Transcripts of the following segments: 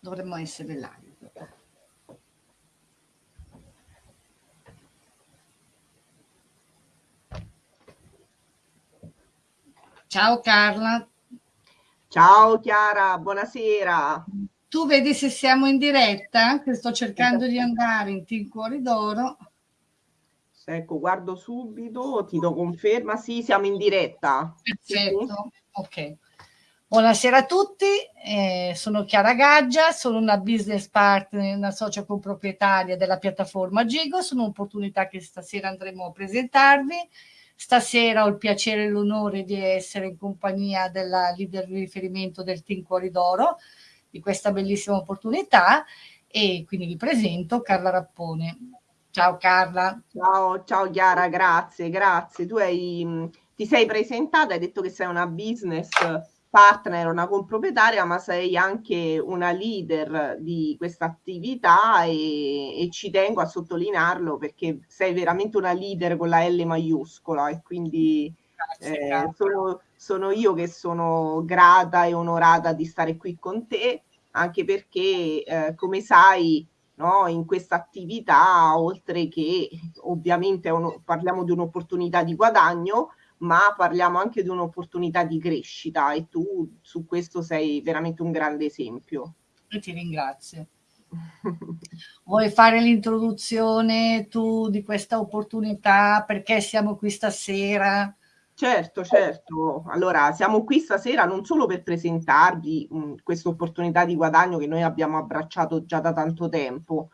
dovremmo essere live. Ciao Carla. Ciao Chiara, buonasera. Tu vedi se siamo in diretta? Che sto cercando di andare in Team Cuori d'Oro. Ecco, guardo subito, ti do conferma. Sì, siamo in diretta. Perfetto, sì. ok. Buonasera a tutti, eh, sono Chiara Gaggia, sono una business partner, una socia comproprietaria della piattaforma Gigo, sono un'opportunità che stasera andremo a presentarvi. Stasera ho il piacere e l'onore di essere in compagnia della leader di riferimento del Team Cuori d'Oro, di questa bellissima opportunità e quindi vi presento Carla Rappone. Ciao Carla. Ciao, ciao Chiara, grazie, grazie. Tu hai, ti sei presentata, hai detto che sei una business partner, una comproprietaria, ma sei anche una leader di questa attività e, e, ci tengo a sottolinearlo perché sei veramente una leader con la L maiuscola e quindi eh, sono, sono, io che sono grata e onorata di stare qui con te, anche perché eh, come sai no, in questa attività, oltre che ovviamente uno, parliamo di un'opportunità di guadagno, ma parliamo anche di un'opportunità di crescita e tu su questo sei veramente un grande esempio. E ti ringrazio. Vuoi fare l'introduzione tu di questa opportunità? Perché siamo qui stasera? Certo, certo. Allora, siamo qui stasera non solo per presentarvi questa opportunità di guadagno che noi abbiamo abbracciato già da tanto tempo,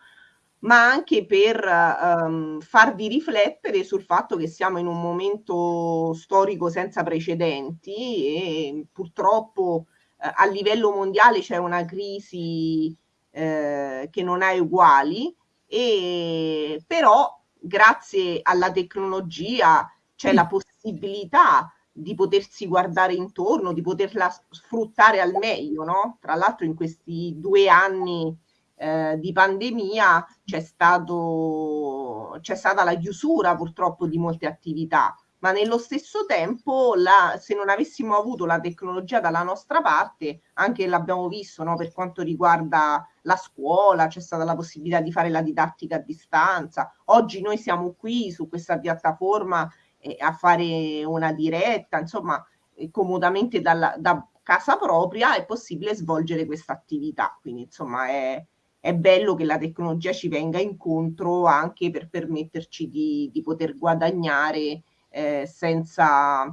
ma anche per um, farvi riflettere sul fatto che siamo in un momento storico senza precedenti e purtroppo eh, a livello mondiale c'è una crisi eh, che non ha uguali, e, però grazie alla tecnologia c'è la possibilità di potersi guardare intorno, di poterla sfruttare al meglio, no? Tra l'altro in questi due anni eh, di pandemia c'è, stato, c'è stata la chiusura purtroppo di molte attività, ma nello stesso tempo la, se non avessimo avuto la tecnologia dalla nostra parte, anche l'abbiamo visto no, per quanto riguarda la scuola, c'è stata la possibilità di fare la didattica a distanza. Oggi noi siamo qui su questa piattaforma eh, a fare una diretta, insomma, eh, comodamente dalla, da casa propria è possibile svolgere questa attività. Quindi, insomma, è, è bello che la tecnologia ci venga incontro anche per permetterci di, di poter guadagnare eh, senza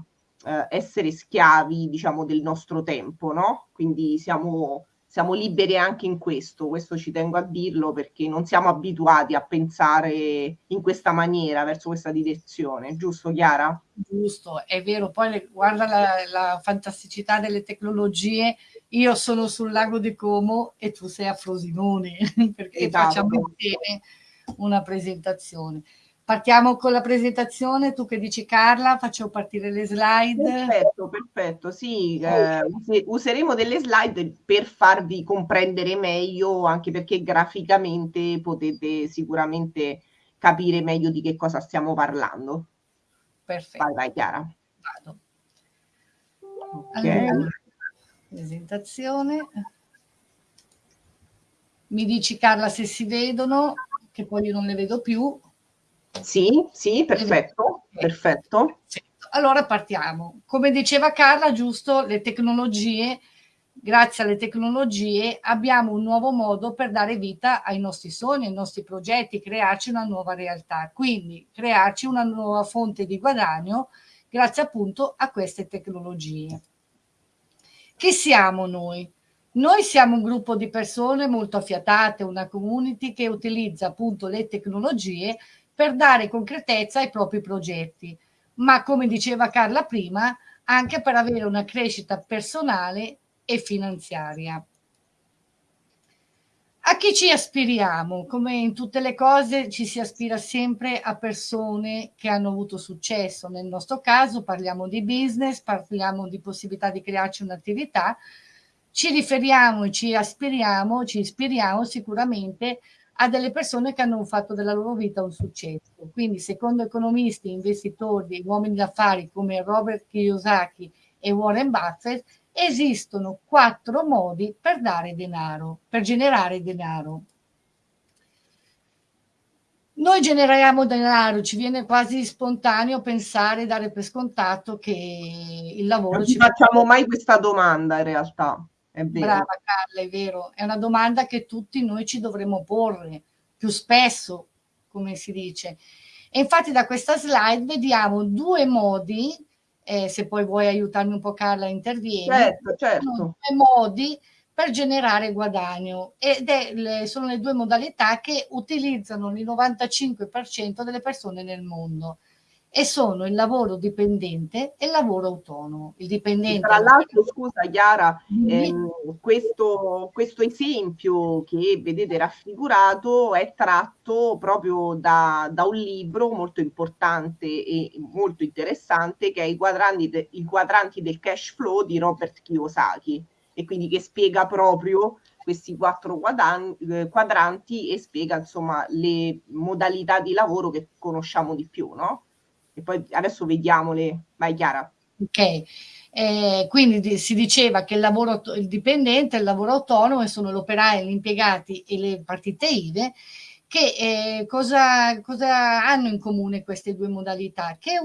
eh, essere schiavi, diciamo, del nostro tempo, no? Quindi siamo, siamo liberi anche in questo, questo ci tengo a dirlo perché non siamo abituati a pensare in questa maniera, verso questa direzione, giusto Chiara? Giusto, è vero, poi guarda la, la fantasticità delle tecnologie io sono sul lago di Como e tu sei a Frosinone, perché esatto. facciamo insieme una presentazione. Partiamo con la presentazione, tu che dici Carla, faccio partire le slide. Perfetto, perfetto, sì, eh, useremo delle slide per farvi comprendere meglio, anche perché graficamente potete sicuramente capire meglio di che cosa stiamo parlando. Perfetto. Vai, vai Chiara. Vado. Ok. Allora, presentazione. Mi dici Carla se si vedono, che poi io non le vedo più. Sì, sì, perfetto, perfetto. Allora partiamo. Come diceva Carla, giusto, le tecnologie, grazie alle tecnologie abbiamo un nuovo modo per dare vita ai nostri sogni, ai nostri progetti, crearci una nuova realtà. Quindi crearci una nuova fonte di guadagno grazie appunto a queste tecnologie. Chi siamo noi? Noi siamo un gruppo di persone molto affiatate, una community che utilizza appunto le tecnologie per dare concretezza ai propri progetti, ma come diceva Carla prima, anche per avere una crescita personale e finanziaria. A chi ci aspiriamo? Come in tutte le cose ci si aspira sempre a persone che hanno avuto successo. Nel nostro caso parliamo di business, parliamo di possibilità di crearci un'attività. Ci riferiamo e ci aspiriamo, ci ispiriamo sicuramente a delle persone che hanno fatto della loro vita un successo. Quindi secondo economisti, investitori, uomini d'affari come Robert Kiyosaki e Warren Buffett, esistono quattro modi per dare denaro, per generare denaro. Noi generiamo denaro, ci viene quasi spontaneo pensare, dare per scontato che il lavoro... Non ci facciamo mai questa domanda in realtà. È vero. Brava Carla, è vero. È una domanda che tutti noi ci dovremmo porre più spesso, come si dice. E infatti da questa slide vediamo due modi, eh, se poi vuoi aiutarmi un po' Carla, intervieni. Certo, certo. Due modi per generare guadagno ed è le, sono le due modalità che utilizzano il 95% delle persone nel mondo e sono il lavoro dipendente e il lavoro autonomo. Il dipendente. Tra l'altro, scusa Chiara, ehm, questo, questo, esempio che vedete raffigurato è tratto proprio da, da, un libro molto importante e molto interessante che è I quadranti, de, I quadranti del cash flow di Robert Kiyosaki e quindi che spiega proprio questi quattro eh, quadranti e spiega insomma le modalità di lavoro che conosciamo di più, no? E poi adesso vediamole, vai Chiara. Ok, eh, quindi si diceva che il lavoro il dipendente, il lavoro autonomo sono l'operaio, gli impiegati e le partite IVE che eh, cosa, cosa, hanno in comune queste due modalità? Che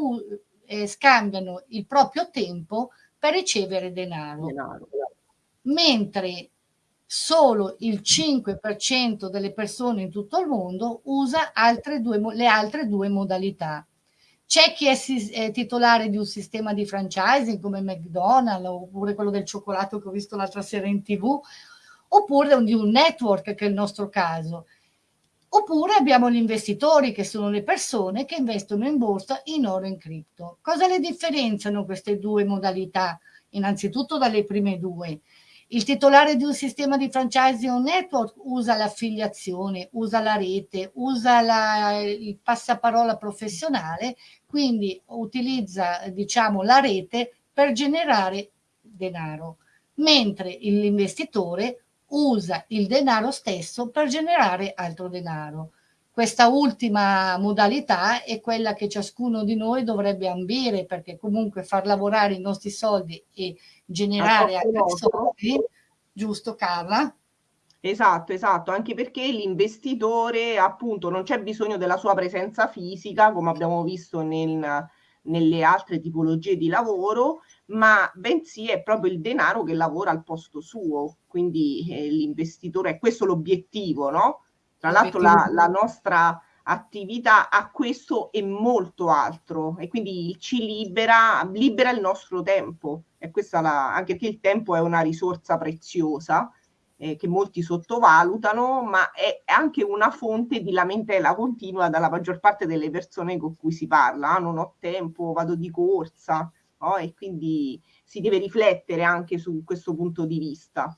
eh, scambiano il proprio tempo per ricevere denaro. denaro mentre solo il 5% delle persone in tutto il mondo usa altre due, le altre due modalità. C'è chi è, è, titolare di un sistema di franchising come McDonald's oppure quello del cioccolato che ho visto l'altra sera in tv, oppure di un network che è il nostro caso. Oppure abbiamo gli investitori che sono le persone che investono in borsa in oro e in cripto. Cosa le differenziano queste due modalità? Innanzitutto dalle prime due il titolare di un sistema di franchising o network usa l'affiliazione, usa la rete, usa la, il passaparola professionale, quindi utilizza diciamo, la rete per generare denaro, mentre l'investitore usa il denaro stesso per generare altro denaro. Questa ultima modalità è quella che ciascuno di noi dovrebbe ambire perché comunque far lavorare i nostri soldi e generare altri soldi, giusto Carla? Esatto, esatto, anche perché l'investitore appunto non c'è bisogno della sua presenza fisica, come abbiamo visto nel, nelle altre tipologie di lavoro, ma bensì è proprio il denaro che lavora al posto suo, quindi eh, l'investitore è questo l'obiettivo, no? Tra l'altro la, la nostra attività a questo e molto altro e quindi ci libera, libera il nostro tempo. E questa la, anche perché il tempo è una risorsa preziosa eh, che molti sottovalutano ma è anche una fonte di lamentela continua dalla maggior parte delle persone con cui si parla. Ah, non ho tempo, vado di corsa no? e quindi si deve riflettere anche su questo punto di vista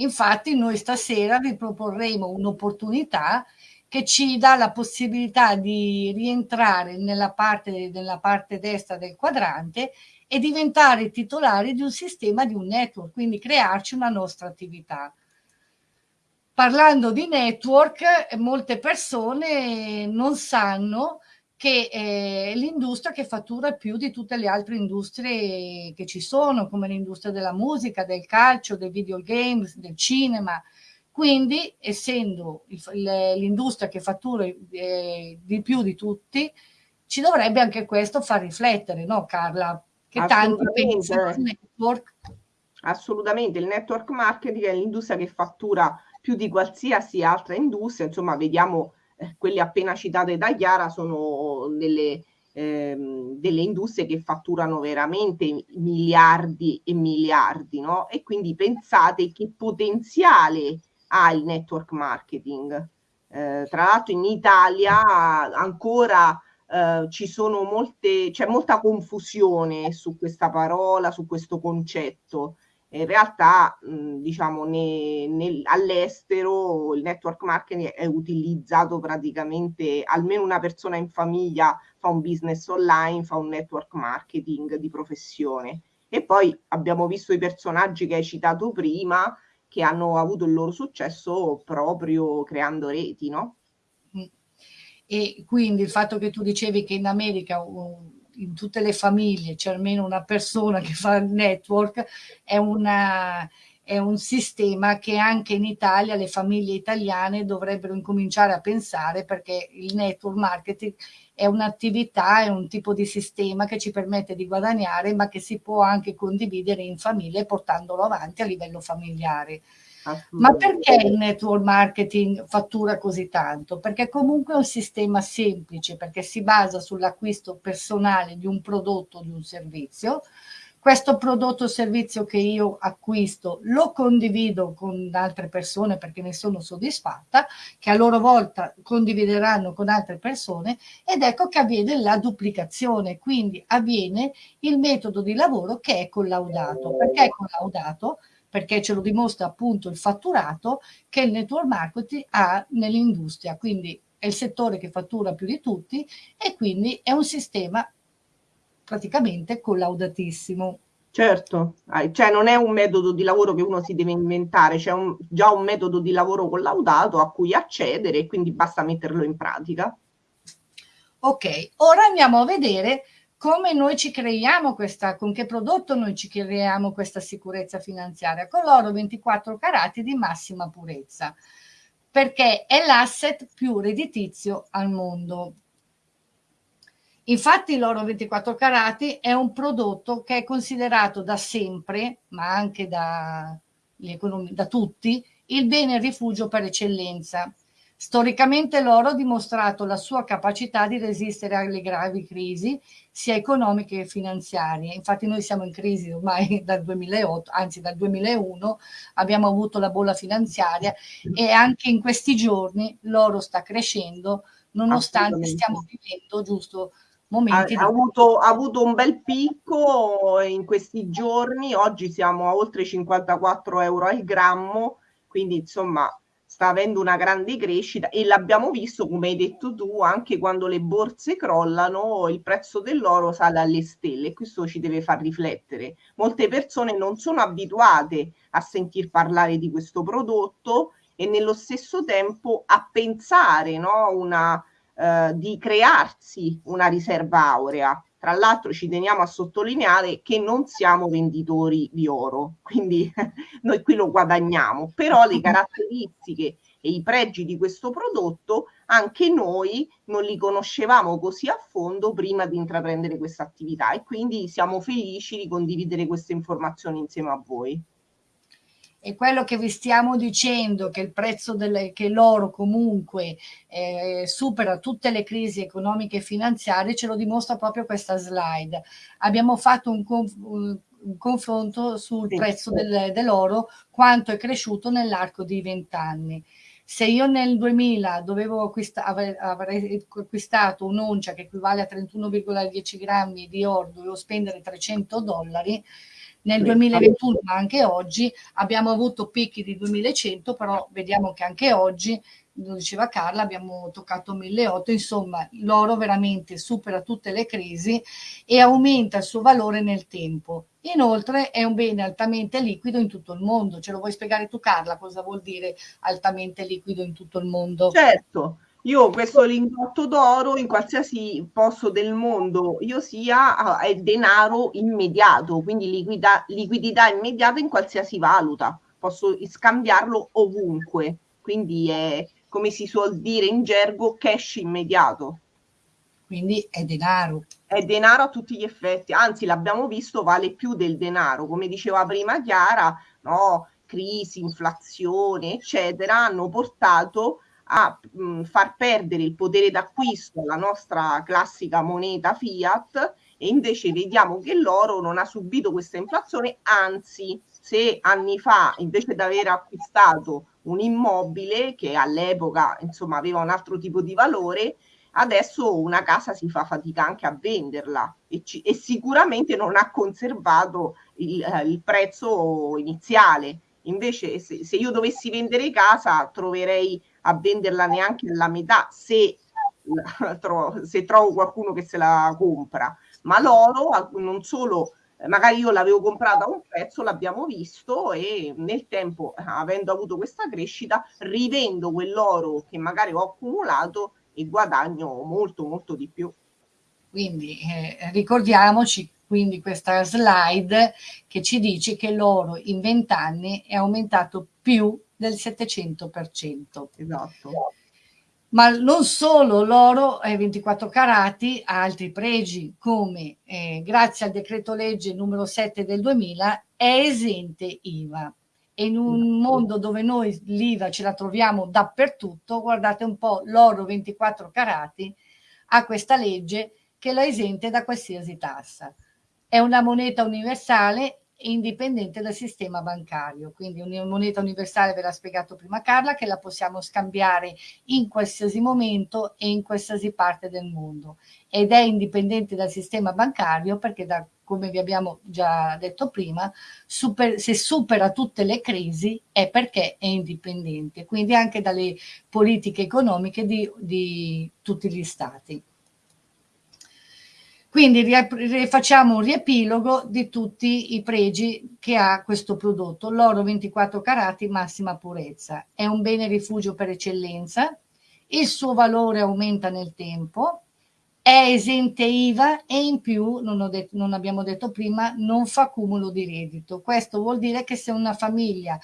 Infatti noi stasera vi proporremo un'opportunità che ci dà la possibilità di rientrare nella parte, nella parte destra del quadrante e diventare titolari di un sistema, di un network, quindi crearci una nostra attività. Parlando di network, molte persone non sanno che è l'industria che fattura più di tutte le altre industrie che ci sono, come l'industria della musica, del calcio, dei videogames, del cinema, quindi, essendo l'industria che fattura eh, di più di tutti, ci dovrebbe anche questo far riflettere, no Carla? Che tanti pensano al network. Assolutamente, il network marketing è l'industria che fattura più di qualsiasi altra industria, insomma vediamo eh, quelle appena citate da Chiara sono delle, ehm, delle industrie che fatturano veramente miliardi e miliardi, no? E quindi pensate che potenziale ha il network marketing. Eh, tra l'altro in Italia ancora eh, ci sono molte, c'è molta confusione su questa parola, su questo concetto. In realtà, mh, diciamo, ne, all'estero il network marketing è utilizzato praticamente, almeno una persona in famiglia fa un business online, fa un network marketing di professione. E poi abbiamo visto i personaggi che hai citato prima, che hanno avuto il loro successo proprio creando reti, no? E quindi il fatto che tu dicevi che in America in tutte le famiglie c'è almeno una persona che fa il network, è, una, è un sistema che anche in Italia le famiglie italiane dovrebbero incominciare a pensare perché il network marketing è un'attività, è un tipo di sistema che ci permette di guadagnare ma che si può anche condividere in famiglia portandolo avanti a livello familiare. Ma perché il network marketing fattura così tanto? Perché comunque è un sistema semplice, perché si basa sull'acquisto personale di un prodotto o di un servizio. Questo prodotto o servizio che io acquisto lo condivido con altre persone perché ne sono soddisfatta, che a loro volta condivideranno con altre persone ed ecco che avviene la duplicazione, quindi avviene il metodo di lavoro che è collaudato. Perché è collaudato? Perché ce lo dimostra appunto il fatturato che il network marketing ha nell'industria, quindi è il settore che fattura più di tutti e quindi è un sistema praticamente collaudatissimo. Certo, cioè non è un metodo di lavoro che uno si deve inventare, c'è un, già un metodo di lavoro collaudato a cui accedere e quindi basta metterlo in pratica. Ok, ora andiamo a vedere come noi ci creiamo questa, con che prodotto noi ci creiamo questa sicurezza finanziaria? Con l'oro 24 carati di massima purezza, perché è l'asset più redditizio al mondo. Infatti l'oro 24 carati è un prodotto che è considerato da sempre, ma anche da, da tutti, il bene rifugio per eccellenza Storicamente l'oro ha dimostrato la sua capacità di resistere alle gravi crisi, sia economiche che finanziarie. Infatti noi siamo in crisi ormai dal 2008, anzi dal 2001, abbiamo avuto la bolla finanziaria e anche in questi giorni l'oro sta crescendo, nonostante stiamo vivendo giusto momenti. Ha, ha, avuto, ha avuto un bel picco in questi giorni, oggi siamo a oltre 54 euro al grammo, quindi insomma sta avendo una grande crescita e l'abbiamo visto, come hai detto tu, anche quando le borse crollano, il prezzo dell'oro sale alle stelle e questo ci deve far riflettere. Molte persone non sono abituate a sentir parlare di questo prodotto e nello stesso tempo a pensare no, una, eh, di crearsi una riserva aurea. Tra l'altro ci teniamo a sottolineare che non siamo venditori di oro, quindi noi qui lo guadagniamo, però le caratteristiche e i pregi di questo prodotto anche noi non li conoscevamo così a fondo prima di intraprendere questa attività e quindi siamo felici di condividere queste informazioni insieme a voi e quello che vi stiamo dicendo che il prezzo delle, che l'oro comunque eh, supera tutte le crisi economiche e finanziarie ce lo dimostra proprio questa slide. Abbiamo fatto un, conf un confronto sul prezzo del, dell'oro quanto è cresciuto nell'arco di vent'anni. Se io nel 2000 dovevo acquista, avrei, avrei acquistato un'oncia che equivale a 31,10 grammi di oro dovevo spendere 300 dollari nel 2021, ma anche oggi abbiamo avuto picchi di 2100, però vediamo che anche oggi, lo diceva Carla, abbiamo toccato 1800, insomma l'oro veramente supera tutte le crisi e aumenta il suo valore nel tempo. Inoltre è un bene altamente liquido in tutto il mondo. Ce lo vuoi spiegare tu Carla cosa vuol dire altamente liquido in tutto il mondo? Certo, io questo lingotto d'oro in qualsiasi posto del mondo io sia ah, è denaro immediato, quindi liquida, liquidità immediata in qualsiasi valuta, posso scambiarlo ovunque, quindi è come si suol dire in gergo cash immediato. Quindi è denaro. È denaro a tutti gli effetti, anzi l'abbiamo visto vale più del denaro, come diceva prima Chiara, no? crisi, inflazione, eccetera, hanno portato a mh, far perdere il potere d'acquisto alla nostra classica moneta fiat e invece vediamo che l'oro non ha subito questa inflazione, anzi se anni fa invece di aver acquistato un immobile che all'epoca insomma aveva un altro tipo di valore, adesso una casa si fa fatica anche a venderla e, ci, e sicuramente non ha conservato il, eh, il prezzo iniziale. Invece se, se, io dovessi vendere casa troverei a venderla neanche alla metà se, se trovo qualcuno che se la compra. Ma l'oro non solo magari io l'avevo comprata a un prezzo, l'abbiamo visto e nel tempo, avendo avuto questa crescita, rivendo quell'oro che magari ho accumulato e guadagno molto molto di più. Quindi eh, ricordiamoci quindi questa slide che ci dice che l'oro in 20 anni è aumentato più del 700%. Esatto. Ma non solo l'oro è 24 carati ha altri pregi, come eh, grazie al decreto legge numero 7 del 2000 è esente IVA. E in un mondo dove noi l'IVA ce la troviamo dappertutto, guardate un po' l'oro 24 carati ha questa legge che la esente da qualsiasi tassa. È una moneta universale indipendente dal sistema bancario. Quindi una moneta universale, ve l'ha spiegato prima Carla, che la possiamo scambiare in qualsiasi momento e in qualsiasi parte del mondo. Ed è indipendente dal sistema bancario perché, da, come vi abbiamo già detto prima, super, se supera tutte le crisi è perché è indipendente, quindi anche dalle politiche economiche di, di tutti gli stati. Quindi facciamo un riepilogo di tutti i pregi che ha questo prodotto. L'oro 24 carati, massima purezza. È un bene rifugio per eccellenza, il suo valore aumenta nel tempo, è esente IVA e in più, non, detto, non, abbiamo detto prima, non fa cumulo di reddito. Questo vuol dire che se una famiglia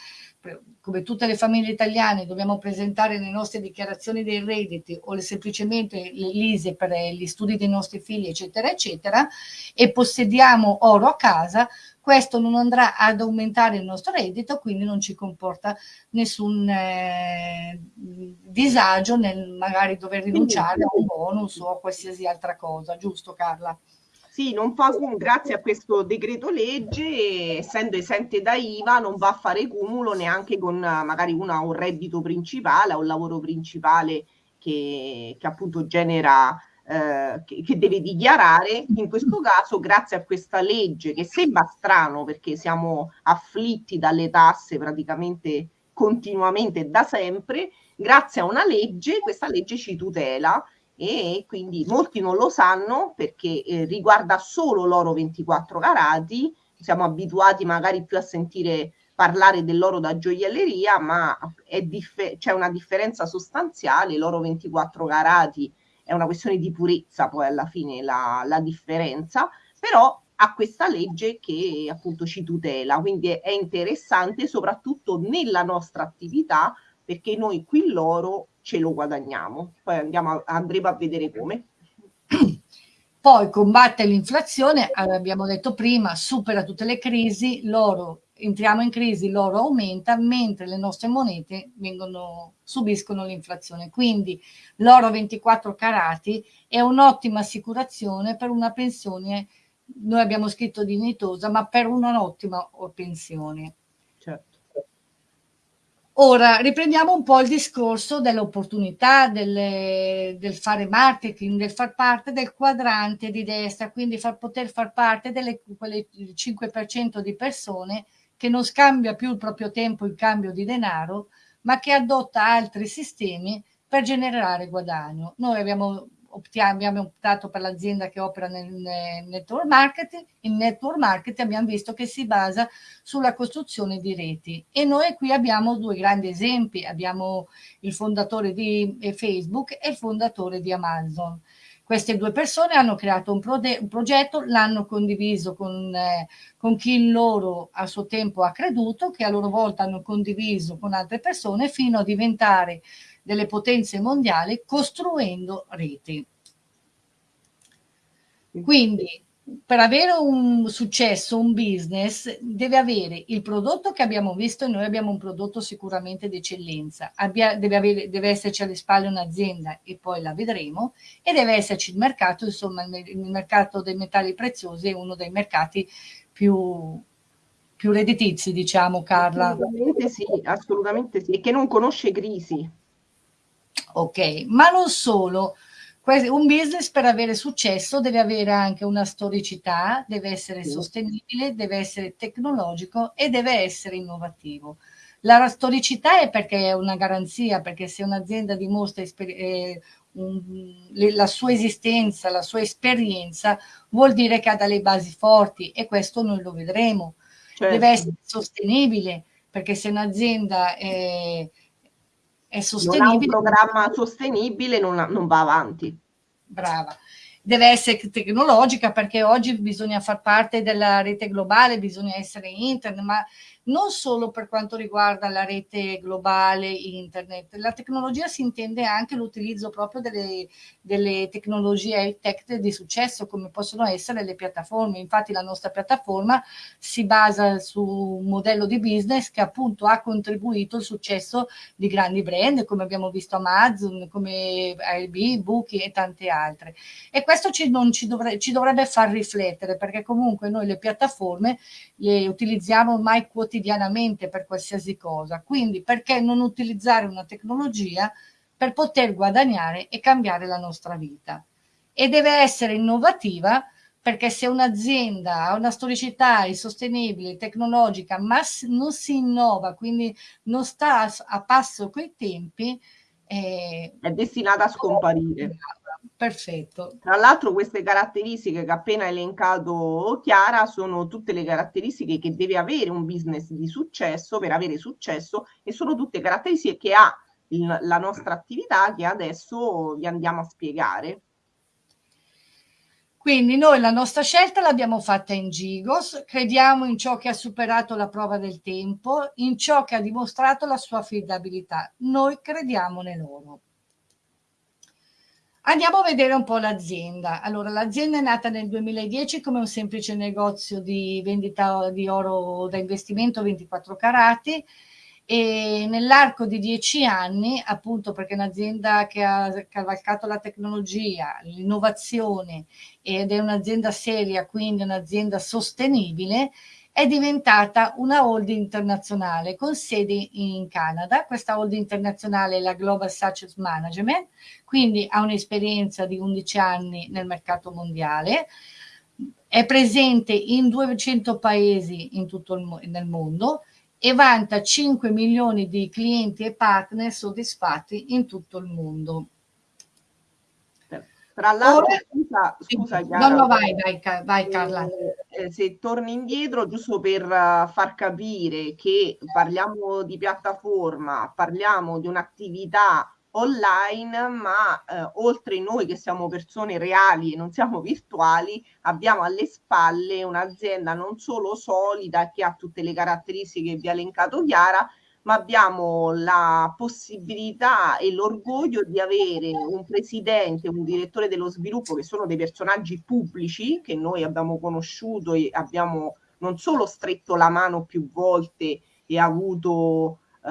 come tutte le famiglie italiane dobbiamo presentare le nostre dichiarazioni dei redditi o semplicemente l'ISE per gli studi dei nostri figli eccetera eccetera e possediamo oro a casa questo non andrà ad aumentare il nostro reddito quindi non ci comporta nessun eh, disagio nel magari dover rinunciare a un bonus o a qualsiasi altra cosa giusto Carla? Sì, non fa grazie a questo decreto legge, essendo esente da IVA, non va a fare cumulo neanche con magari una, un reddito principale o un lavoro principale che, che appunto genera, eh, che, che, deve dichiarare. In questo caso, grazie a questa legge, che sembra strano perché siamo afflitti dalle tasse praticamente continuamente da sempre, grazie a una legge, questa legge ci tutela e quindi molti non lo sanno perché eh, riguarda solo l'oro 24 carati, siamo abituati magari più a sentire parlare dell'oro da gioielleria, ma c'è una differenza sostanziale, l'oro 24 carati è una questione di purezza poi alla fine la, la differenza, però ha questa legge che appunto ci tutela, quindi è, è interessante soprattutto nella nostra attività perché noi qui l'oro ce lo guadagniamo. Poi andiamo a, andremo a vedere come. Poi combatte l'inflazione, abbiamo detto prima, supera tutte le crisi, l'oro, entriamo in crisi, l'oro aumenta, mentre le nostre monete vengono, subiscono l'inflazione. Quindi l'oro 24 carati è un'ottima assicurazione per una pensione, noi abbiamo scritto dignitosa, ma per un'ottima pensione. Ora riprendiamo un po' il discorso dell'opportunità del, del, fare marketing, del far parte del quadrante di destra, quindi far, poter far parte delle quelle 5% di persone che non scambia più il proprio tempo in cambio di denaro, ma che adotta altri sistemi per generare guadagno. Noi abbiamo abbiamo optato per l'azienda che opera nel, network marketing, il network marketing abbiamo visto che si basa sulla costruzione di reti e noi qui abbiamo due grandi esempi, abbiamo il fondatore di eh, Facebook e il fondatore di Amazon. Queste due persone hanno creato un, un progetto, l'hanno condiviso con, eh, con chi loro a suo tempo ha creduto, che a loro volta hanno condiviso con altre persone fino a diventare delle potenze mondiali costruendo reti. Quindi per avere un successo, un business, deve avere il prodotto che abbiamo visto e noi abbiamo un prodotto sicuramente di eccellenza, Abbia, deve, deve, esserci alle spalle un'azienda e poi la vedremo e deve esserci il mercato, insomma il mercato dei metalli preziosi è uno dei mercati più, più redditizi, diciamo Carla. Assolutamente sì, assolutamente sì, e che non conosce crisi. Ok, ma non solo. Un business per avere successo deve avere anche una storicità, deve essere sì. sostenibile, deve essere tecnologico e deve essere innovativo. La storicità è perché è una garanzia, perché se un'azienda dimostra eh, un, la sua esistenza, la sua esperienza, vuol dire che ha delle basi forti e questo noi lo vedremo. Certo. Deve essere sostenibile, perché se un'azienda è è sostenibile. Non ha un programma sostenibile, non, non va avanti. Brava. deve essere tecnologica perché oggi bisogna far parte della rete globale, bisogna essere internet, ma non solo per quanto riguarda la rete globale internet, la tecnologia si intende anche l'utilizzo proprio delle, delle tecnologie tech di successo come possono essere le piattaforme. Infatti la nostra piattaforma si basa su un modello di business che appunto ha contribuito al successo di grandi brand come abbiamo visto Amazon, come Airbnb, Booking e tante altre. E questo ci, ci, dovre, ci dovrebbe far riflettere perché comunque noi le piattaforme le utilizziamo ormai quotidianamente quotidianamente per qualsiasi cosa. Quindi perché non utilizzare una tecnologia per poter guadagnare e cambiare la nostra vita? E deve essere innovativa perché se un'azienda ha una storicità sostenibile, tecnologica, ma non si innova, quindi non sta a passo coi tempi, eh, è destinata a scomparire. Perfetto. Tra l'altro queste caratteristiche che ha appena elencato Chiara sono tutte le caratteristiche che deve avere un business di successo per avere successo e sono tutte caratteristiche che ha il, la nostra attività che adesso vi andiamo a spiegare. Quindi noi la nostra scelta l'abbiamo fatta in Gigos, crediamo in ciò che ha superato la prova del tempo, in ciò che ha dimostrato la sua affidabilità. Noi crediamo in loro. Andiamo a vedere un po' l'azienda. Allora, l'azienda è nata nel 2010 come un semplice negozio di vendita di oro da investimento 24 carati e nell'arco di dieci anni, appunto perché è un'azienda che ha cavalcato la tecnologia, l'innovazione ed è un'azienda seria, quindi un'azienda sostenibile, è diventata una holding internazionale con sede in Canada. Questa holding internazionale è la Global Success Management, quindi ha un'esperienza di 11 anni nel mercato mondiale, è presente in 200 paesi in tutto il, nel mondo e vanta 5 milioni di clienti e partner soddisfatti in tutto il mondo. Tra l'altro, scusa, scusa Chiara, no, no, vai, vai, vai Carla. Eh, se torni indietro, giusto per uh, far capire che parliamo di piattaforma, parliamo di un'attività online, ma eh, oltre noi che siamo persone reali e non siamo virtuali, abbiamo alle spalle un'azienda non solo solida che ha tutte le caratteristiche che vi ha elencato Chiara, ma abbiamo la possibilità e l'orgoglio di avere un presidente, un direttore dello sviluppo che sono dei personaggi pubblici che noi abbiamo conosciuto e abbiamo non solo stretto la mano più volte e avuto eh,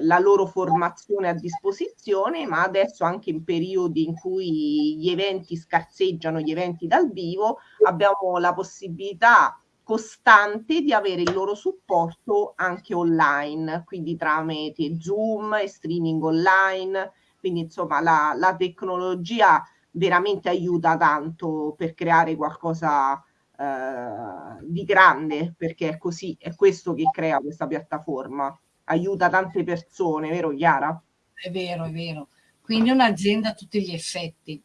la loro formazione a disposizione, ma adesso anche in periodi in cui gli eventi scarseggiano, gli eventi dal vivo, abbiamo la possibilità costante di avere il loro supporto anche online, quindi tramite Zoom e streaming online. Quindi insomma la, la tecnologia veramente aiuta tanto per creare qualcosa eh, di grande, perché è così, è questo che crea questa piattaforma. Aiuta tante persone, vero Chiara? È vero, è vero. Quindi un'azienda a tutti gli effetti.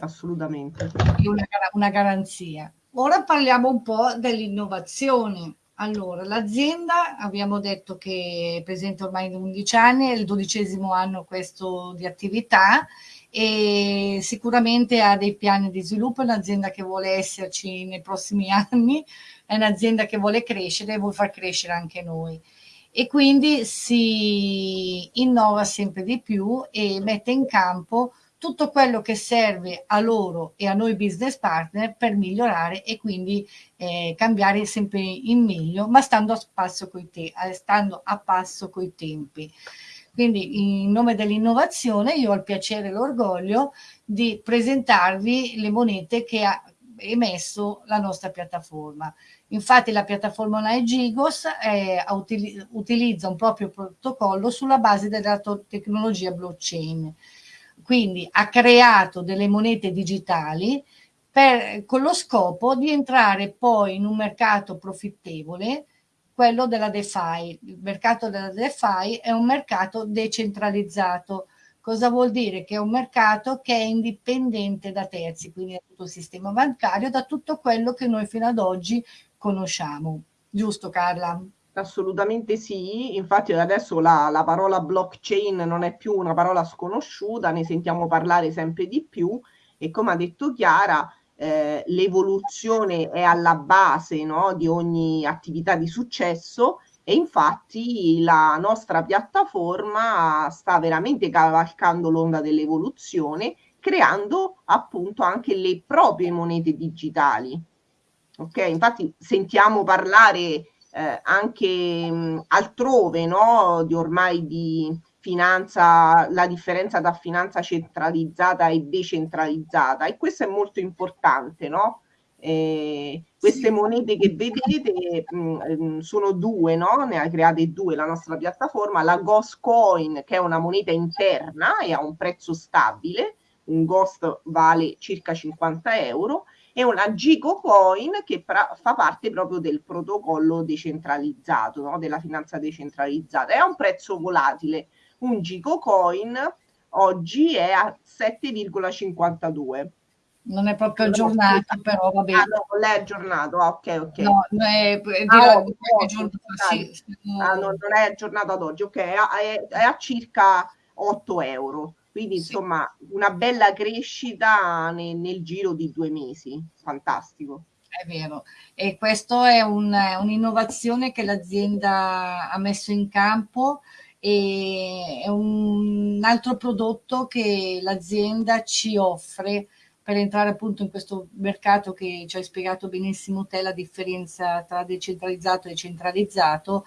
Assolutamente. Una, una garanzia. Ora parliamo un po' dell'innovazione. Allora, l'azienda abbiamo detto che è presente ormai da 11 anni, è il dodicesimo anno questo di attività e sicuramente ha dei piani di sviluppo, è un'azienda che vuole esserci nei prossimi anni, è un'azienda che vuole crescere e vuole far crescere anche noi e quindi si innova sempre di più e mette in campo tutto quello che serve a loro e a noi business partner per migliorare e quindi eh, cambiare sempre in meglio, ma stando a passo coi, te eh, stando a passo coi tempi. Quindi in nome dell'innovazione io ho il piacere e l'orgoglio di presentarvi le monete che ha emesso la nostra piattaforma. Infatti la piattaforma online Gigos eh, utilizza un proprio protocollo sulla base della tecnologia blockchain quindi ha creato delle monete digitali per, con lo scopo di entrare poi in un mercato profittevole, quello della DeFi. Il mercato della DeFi è un mercato decentralizzato. Cosa vuol dire? Che è un mercato che è indipendente da terzi, quindi da tutto il sistema bancario, da tutto quello che noi fino ad oggi conosciamo. Giusto Carla? Assolutamente sì, infatti adesso la, la, parola blockchain non è più una parola sconosciuta, ne sentiamo parlare sempre di più. E come ha detto Chiara, eh, l'evoluzione è alla base no, di ogni attività di successo. E infatti la nostra piattaforma sta veramente cavalcando l'onda dell'evoluzione creando appunto anche le proprie monete digitali. Ok, infatti sentiamo parlare eh, anche mh, altrove, no, di ormai di finanza, la differenza tra finanza centralizzata e decentralizzata e questo è molto importante, no? Eh, queste monete che vedete mh, mm, sono due, no? Ne ha create due la nostra piattaforma, la Ghost Coin che è una moneta interna e ha un prezzo stabile, un Ghost vale circa 50 euro e una Gigo Coin che pra- fa parte proprio del protocollo decentralizzato, no? della finanza decentralizzata. È a un prezzo volatile. Un Gigo Coin oggi è a 7,52 non è proprio aggiornato, però va bene. Ah, no, non è aggiornato, ah, ok, ok. No, è, è, ah, no, giorno, sì, ah, no, non è aggiornato ad oggi, ok, è, è a circa 8 euro. Quindi, sì. insomma, una bella crescita nel, nel giro di due mesi. Fantastico. È vero, e questa è un, un'innovazione che l'azienda ha messo in campo e è un altro prodotto che l'azienda ci offre per entrare appunto in questo mercato che ci hai spiegato benissimo te la differenza tra decentralizzato e centralizzato,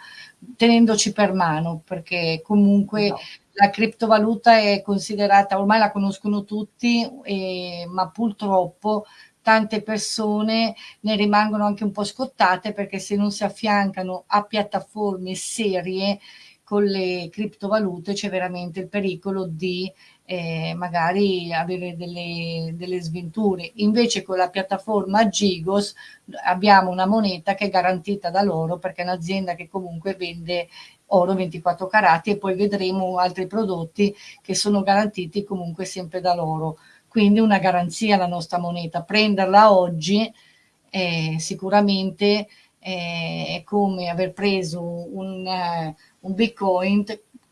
tenendoci per mano, perché comunque no. La criptovaluta è considerata, ormai la conoscono tutti, eh, ma purtroppo tante persone ne rimangono anche un po' scottate perché se non si affiancano a piattaforme serie con le criptovalute c'è veramente il pericolo di eh, magari avere delle, delle, sventure. Invece con la piattaforma Gigos abbiamo una moneta che è garantita da loro perché è un'azienda che comunque vende oro 24 carati e poi vedremo altri prodotti che sono garantiti comunque sempre da loro. Quindi una garanzia la nostra moneta. Prenderla oggi eh, sicuramente eh, è come aver preso un, uh, un bitcoin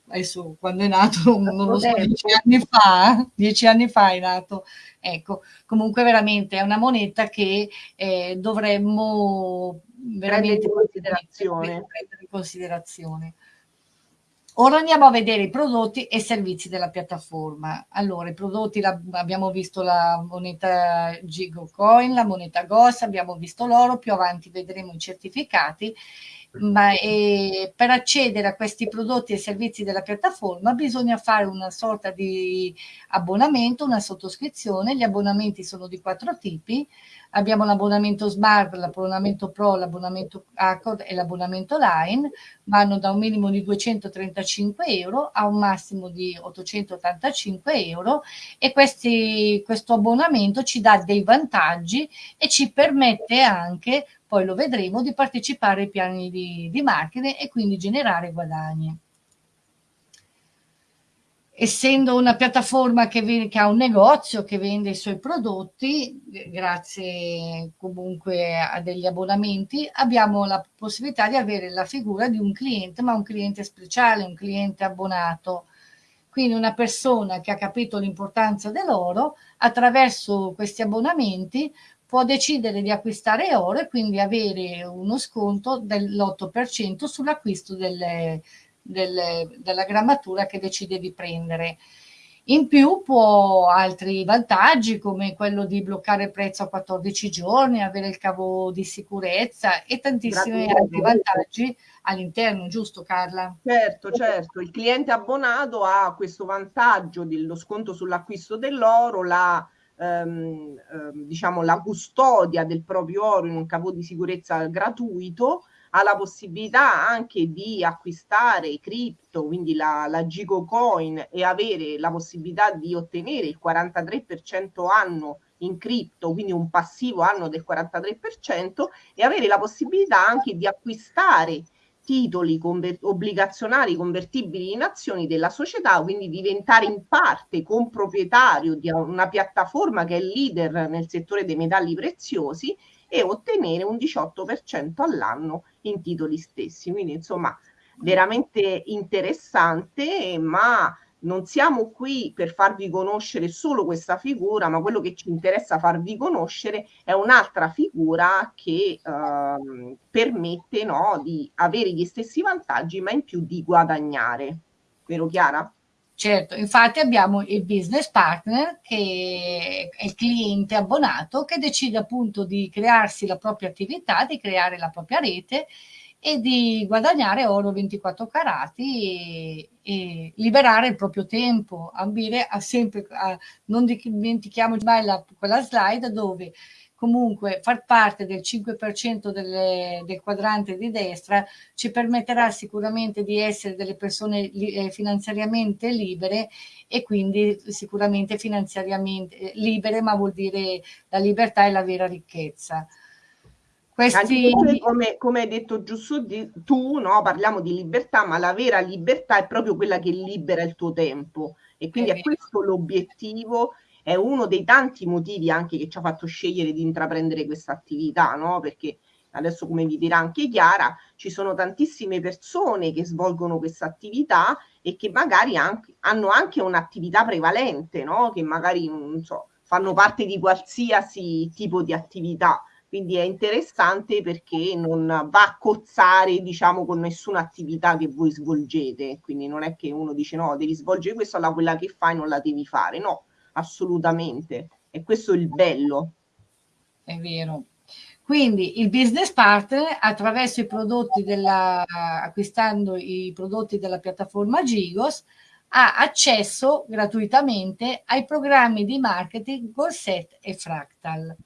adesso quando è nato, non lo so, dieci anni fa, dieci anni fa è nato, ecco, comunque veramente è una moneta che eh, dovremmo veramente in considerazione. prendere in considerazione. Ora andiamo a vedere i prodotti e i servizi della piattaforma. Allora, i prodotti, la, abbiamo visto la moneta Gigo Coin, la moneta GOS, abbiamo visto l'oro, più avanti vedremo i certificati ma eh, per accedere a questi prodotti e servizi della piattaforma bisogna fare una sorta di abbonamento, una sottoscrizione. Gli abbonamenti sono di quattro tipi. Abbiamo l'abbonamento Smart, l'abbonamento Pro, l'abbonamento Accord e l'abbonamento Line. Vanno da un minimo di 235 euro a un massimo di 885 euro e questi, questo abbonamento ci dà dei vantaggi e ci permette anche poi lo vedremo, di partecipare ai piani di, di marketing e quindi generare guadagni. Essendo una piattaforma che, che, ha un negozio che vende i suoi prodotti, grazie comunque a degli abbonamenti, abbiamo la possibilità di avere la figura di un cliente, ma un cliente speciale, un cliente abbonato. Quindi una persona che ha capito l'importanza dell'oro, attraverso questi abbonamenti può decidere di acquistare oro e quindi avere uno sconto dell'8% sull'acquisto delle, delle, della grammatura che decide di prendere. In più può altri vantaggi come quello di bloccare il prezzo a 14 giorni, avere il cavo di sicurezza e tantissimi Grazie. altri vantaggi all'interno, giusto Carla? Certo, certo. Il cliente abbonato ha questo vantaggio dello sconto sull'acquisto dell'oro, la ehm, ehm, diciamo, la custodia del proprio oro in un capo di sicurezza gratuito, ha la possibilità anche di acquistare cripto, quindi la, la Gigo Coin e avere la possibilità di ottenere il 43% anno in cripto, quindi un passivo anno del 43% e avere la possibilità anche di acquistare titoli conver- obbligazionari convertibili in azioni della società, quindi diventare in parte comproprietario di una piattaforma che è leader nel settore dei metalli preziosi e ottenere un 18% all'anno in titoli stessi. Quindi insomma veramente interessante, ma non siamo qui per farvi conoscere solo questa figura, ma quello che ci interessa farvi conoscere è un'altra figura che eh, permette no, di avere gli stessi vantaggi, ma in più di guadagnare. Vero Chiara? Certo, infatti abbiamo il business partner che è il cliente abbonato che decide appunto di crearsi la propria attività, di creare la propria rete e di guadagnare oro 24 carati e, e liberare il proprio tempo, ambire a sempre, a, non dimentichiamoci mai la, quella slide dove comunque far parte del 5% delle, del quadrante di destra ci permetterà sicuramente di essere delle persone eh, finanziariamente libere e quindi sicuramente finanziariamente eh, libere, ma vuol dire la libertà e la vera ricchezza. Questi... Come, come, hai detto giusto di, tu, no? parliamo di libertà, ma la vera libertà è proprio quella che libera il tuo tempo e quindi è, è questo l'obiettivo, è uno dei tanti motivi anche che ci ha fatto scegliere di intraprendere questa attività, no? perché adesso come vi dirà anche Chiara, ci sono tantissime persone che svolgono questa attività e che magari anche, hanno anche un'attività prevalente, no? che magari non so, fanno parte di qualsiasi tipo di attività quindi è interessante perché non va a cozzare diciamo con nessuna attività che voi svolgete. Quindi non è che uno dice no devi svolgere questo alla quella che fai non la devi fare. No assolutamente. E questo è il bello. È vero. Quindi il business partner attraverso i prodotti della acquistando i prodotti della piattaforma Gigos ha accesso gratuitamente ai programmi di marketing Gorset e Fractal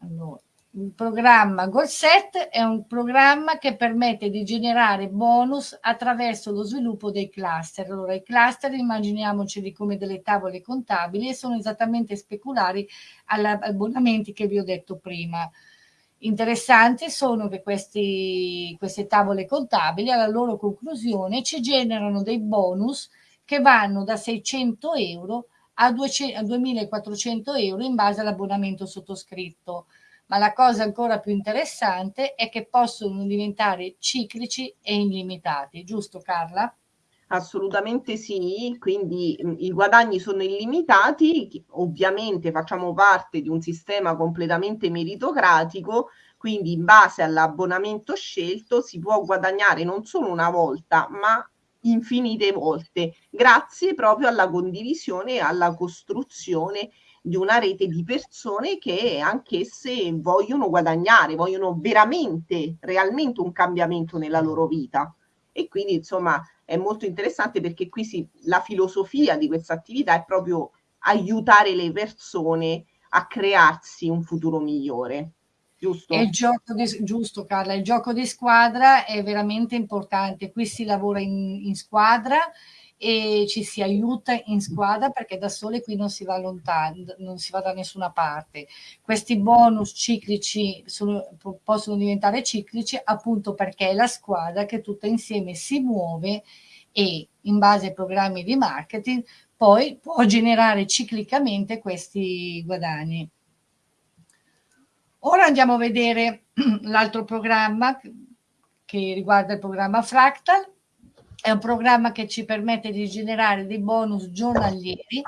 allora, il programma Golset è un programma che permette di generare bonus attraverso lo sviluppo dei cluster. Allora, i cluster immaginiamoceli come delle tavole contabili e sono esattamente speculari agli abbonamenti che vi ho detto prima. Interessanti sono che questi, queste tavole contabili alla loro conclusione ci generano dei bonus che vanno da 600 euro a, 200, a 2400 euro in base all'abbonamento sottoscritto. Ma la cosa ancora più interessante è che possono diventare ciclici e illimitati, giusto Carla? Assolutamente sì, quindi mh, i guadagni sono illimitati, ovviamente facciamo parte di un sistema completamente meritocratico, quindi in base all'abbonamento scelto si può guadagnare non solo una volta, ma infinite volte, grazie proprio alla condivisione e alla costruzione di una rete di persone che anch'esse vogliono guadagnare, vogliono veramente, realmente un cambiamento nella loro vita. E quindi, insomma, è molto interessante perché qui si, la filosofia di questa attività è proprio aiutare le persone a crearsi un futuro migliore. Giusto? il gioco di, giusto Carla, il gioco di squadra è veramente importante, qui si lavora in, in squadra e ci si aiuta in squadra perché da sole qui non si va lontano, non si va da nessuna parte. Questi bonus ciclici sono, possono diventare ciclici appunto perché è la squadra che tutta insieme si muove e in base ai programmi di marketing poi può generare ciclicamente questi guadagni. Ora andiamo a vedere l'altro programma che riguarda il programma Fractal. È un programma che ci permette di generare dei bonus giornalieri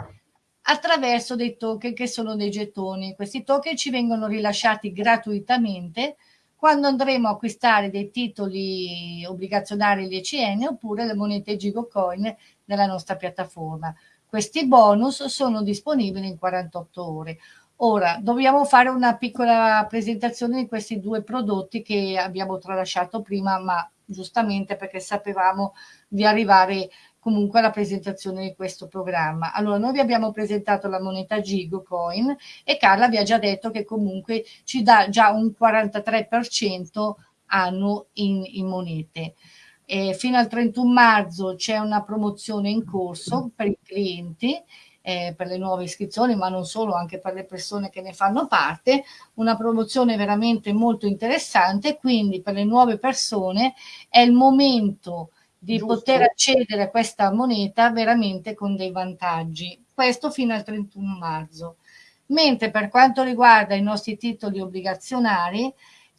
attraverso dei token che sono dei gettoni. Questi token ci vengono rilasciati gratuitamente quando andremo a acquistare dei titoli obbligazionari l'ECN oppure le monete Gigocoin nella nostra piattaforma. Questi bonus sono disponibili in 48 ore. Ora, dobbiamo fare una piccola presentazione di questi due prodotti che abbiamo tralasciato prima, ma giustamente perché sapevamo di arrivare comunque alla presentazione di questo programma. Allora, noi vi abbiamo presentato la moneta Gigo Coin e Carla vi ha già detto che comunque ci dà già un 43% annuo in, in monete. E fino al 31 marzo c'è una promozione in corso per i clienti eh, per le nuove iscrizioni, ma non solo, anche per le persone che ne fanno parte, una promozione veramente molto interessante, quindi per le nuove persone è il momento di Giusto. poter accedere a questa moneta veramente con dei vantaggi. Questo fino al 31 marzo. Mentre per quanto riguarda i nostri titoli obbligazionari,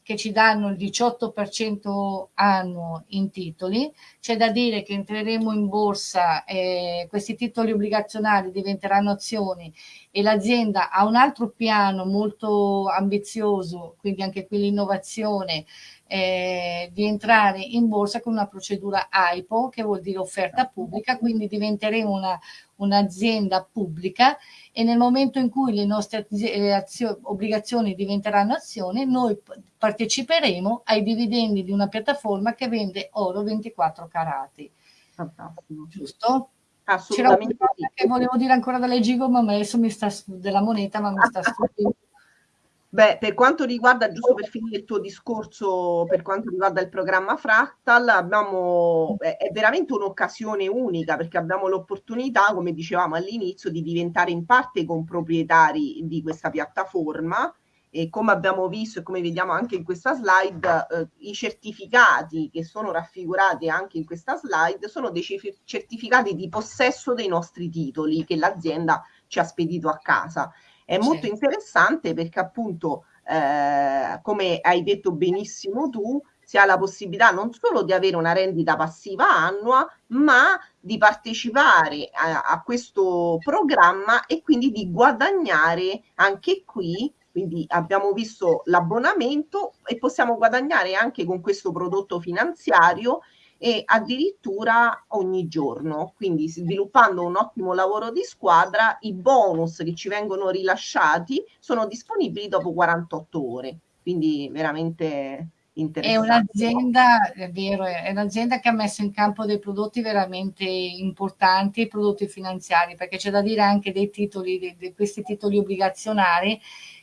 che ci danno il 18% annuo in titoli. C'è da dire che entreremo in borsa, eh, questi titoli obbligazionari diventeranno azioni e l'azienda ha un altro piano molto ambizioso, quindi anche qui l'innovazione, eh, di entrare in borsa con una procedura AIPO, che vuol dire offerta pubblica, quindi diventeremo una, un'azienda pubblica e nel momento in cui le nostre azio, obbligazioni diventeranno azioni, noi parteciperemo ai dividendi di una piattaforma che vende oro 24 carati. Fantastico. Giusto? Assolutamente. C'era una che volevo dire ancora dalle Gigo, ma adesso mi sta della moneta, ma mi sta stupendo. Beh, per quanto riguarda, giusto per finire il tuo discorso, per quanto riguarda il programma Fractal, abbiamo, è veramente un'occasione unica perché abbiamo l'opportunità, come dicevamo all'inizio, di diventare in parte comproprietari di questa piattaforma e come abbiamo visto e come vediamo anche in questa slide, eh, i certificati che sono raffigurati anche in questa slide sono dei certificati di possesso dei nostri titoli che l'azienda ci ha spedito a casa è molto certo. interessante perché appunto, eh, come hai detto benissimo tu, si ha la possibilità non solo di avere una rendita passiva annua, ma di partecipare a, a questo programma e quindi di guadagnare anche qui quindi abbiamo visto l'abbonamento e possiamo guadagnare anche con questo prodotto finanziario e addirittura ogni giorno. Quindi sviluppando un ottimo lavoro di squadra, i bonus che ci vengono rilasciati sono disponibili dopo 48 ore. Quindi veramente interessante. È un'azienda, è vero, è un'azienda che ha messo in campo dei prodotti veramente importanti, prodotti finanziari, perché c'è da dire anche dei titoli, di, di questi titoli obbligazionari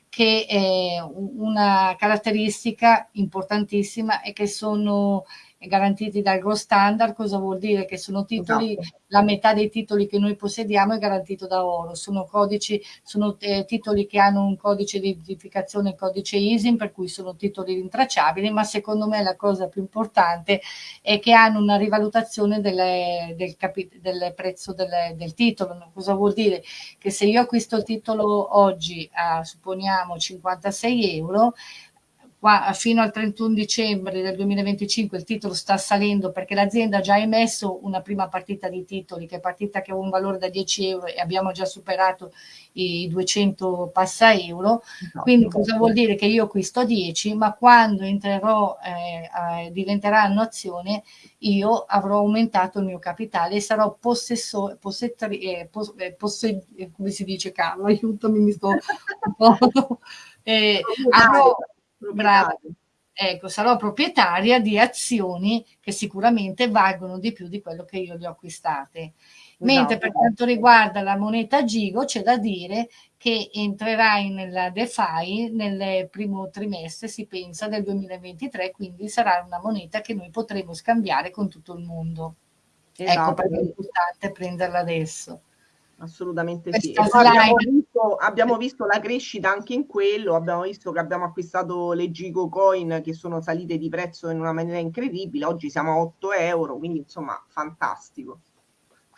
che è una caratteristica importantissima è che sono garantiti dal Grow Standard, cosa vuol dire? Che sono titoli, esatto. la metà dei titoli che noi possediamo è garantito da oro, sono codici, sono eh, titoli che hanno un codice di identificazione, il codice ISIN, per cui sono titoli rintracciabili, ma secondo me la cosa più importante è che hanno una rivalutazione delle, del, del, prezzo del, del titolo. Cosa vuol dire? Che se io acquisto il titolo oggi a, supponiamo, 56 euro, qua, fino al 31 dicembre del 2025 il titolo sta salendo perché l'azienda ha già emesso una prima partita di titoli che è partita che ha un valore da 10 euro e abbiamo già superato i 200 passa euro. No, quindi cosa vuol dire? Che io acquisto 10 ma quando entrerò eh, eh, diventeranno azione io avrò aumentato il mio capitale e sarò possessore possettori eh, pos, eh, posse, come si dice Carlo aiutami mi sto un po' eh, avrò. Ecco, sarò proprietaria di azioni che sicuramente valgono di più di quello che io le ho acquistate. Mentre no, per quanto riguarda la moneta Gigo c'è da dire che entrerà nella DeFi nel primo trimestre, si pensa, del 2023, quindi sarà una moneta che noi potremo scambiare con tutto il mondo. Ecco esatto. Ecco perché è importante prenderla adesso assolutamente sì. Abbiamo visto, abbiamo visto, la crescita anche in quello, abbiamo visto che abbiamo acquistato le Gigo Coin che sono salite di prezzo in una maniera incredibile, oggi siamo a 8 euro, quindi insomma fantastico.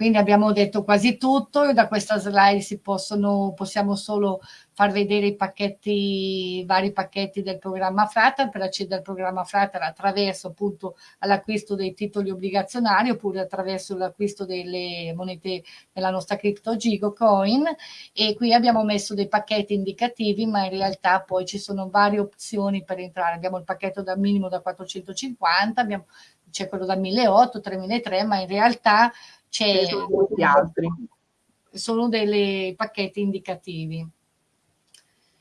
Quindi abbiamo detto quasi tutto, da questa slide possono, possiamo solo far vedere i pacchetti, vari pacchetti del programma Fratal per accedere al programma Fratal attraverso appunto all'acquisto dei titoli obbligazionari oppure attraverso l'acquisto delle monete della nostra cripto Gigo Coin. E qui abbiamo messo dei pacchetti indicativi ma in realtà poi ci sono varie opzioni per entrare, abbiamo il pacchetto da minimo da 450, c'è quello da 1800, 3003 ma in realtà c'è sono molti altri. Sono dei pacchetti indicativi.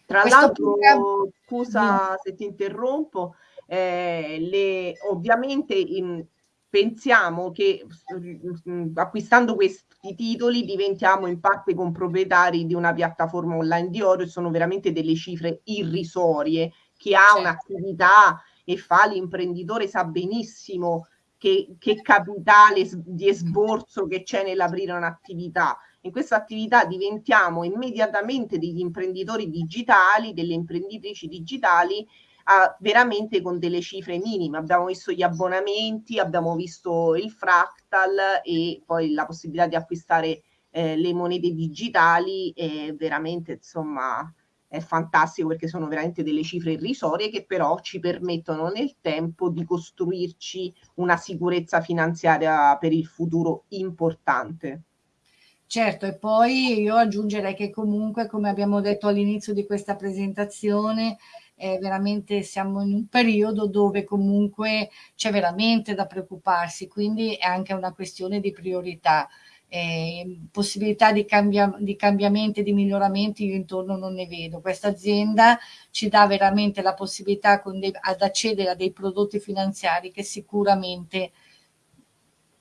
Tra l'altro, programma... scusa se ti interrompo, eh, le, ovviamente in, pensiamo che mh, mm, acquistando questi titoli diventiamo in parte comproprietari di una piattaforma online di oro e sono veramente delle cifre irrisorie. Chi ha certo. un'attività e fa l'imprenditore sa benissimo che, che capitale di esborso che c'è nell'aprire un'attività. In questa attività diventiamo immediatamente degli imprenditori digitali, delle imprenditrici digitali, a, veramente con delle cifre minime. Abbiamo visto gli abbonamenti, abbiamo visto il fractal e poi la possibilità di acquistare eh, le monete digitali e veramente insomma è fantastico perché sono veramente delle cifre irrisorie che però ci permettono nel tempo di costruirci una sicurezza finanziaria per il futuro importante. Certo, e poi io aggiungerei che comunque, come abbiamo detto all'inizio di questa presentazione, eh, veramente siamo in un periodo dove comunque c'è veramente da preoccuparsi, quindi è anche una questione di priorità. Eh, possibilità di, cambia, di cambiamenti, di miglioramenti io intorno non ne vedo. Questa azienda ci dà veramente la possibilità dei, ad accedere a dei prodotti finanziari che sicuramente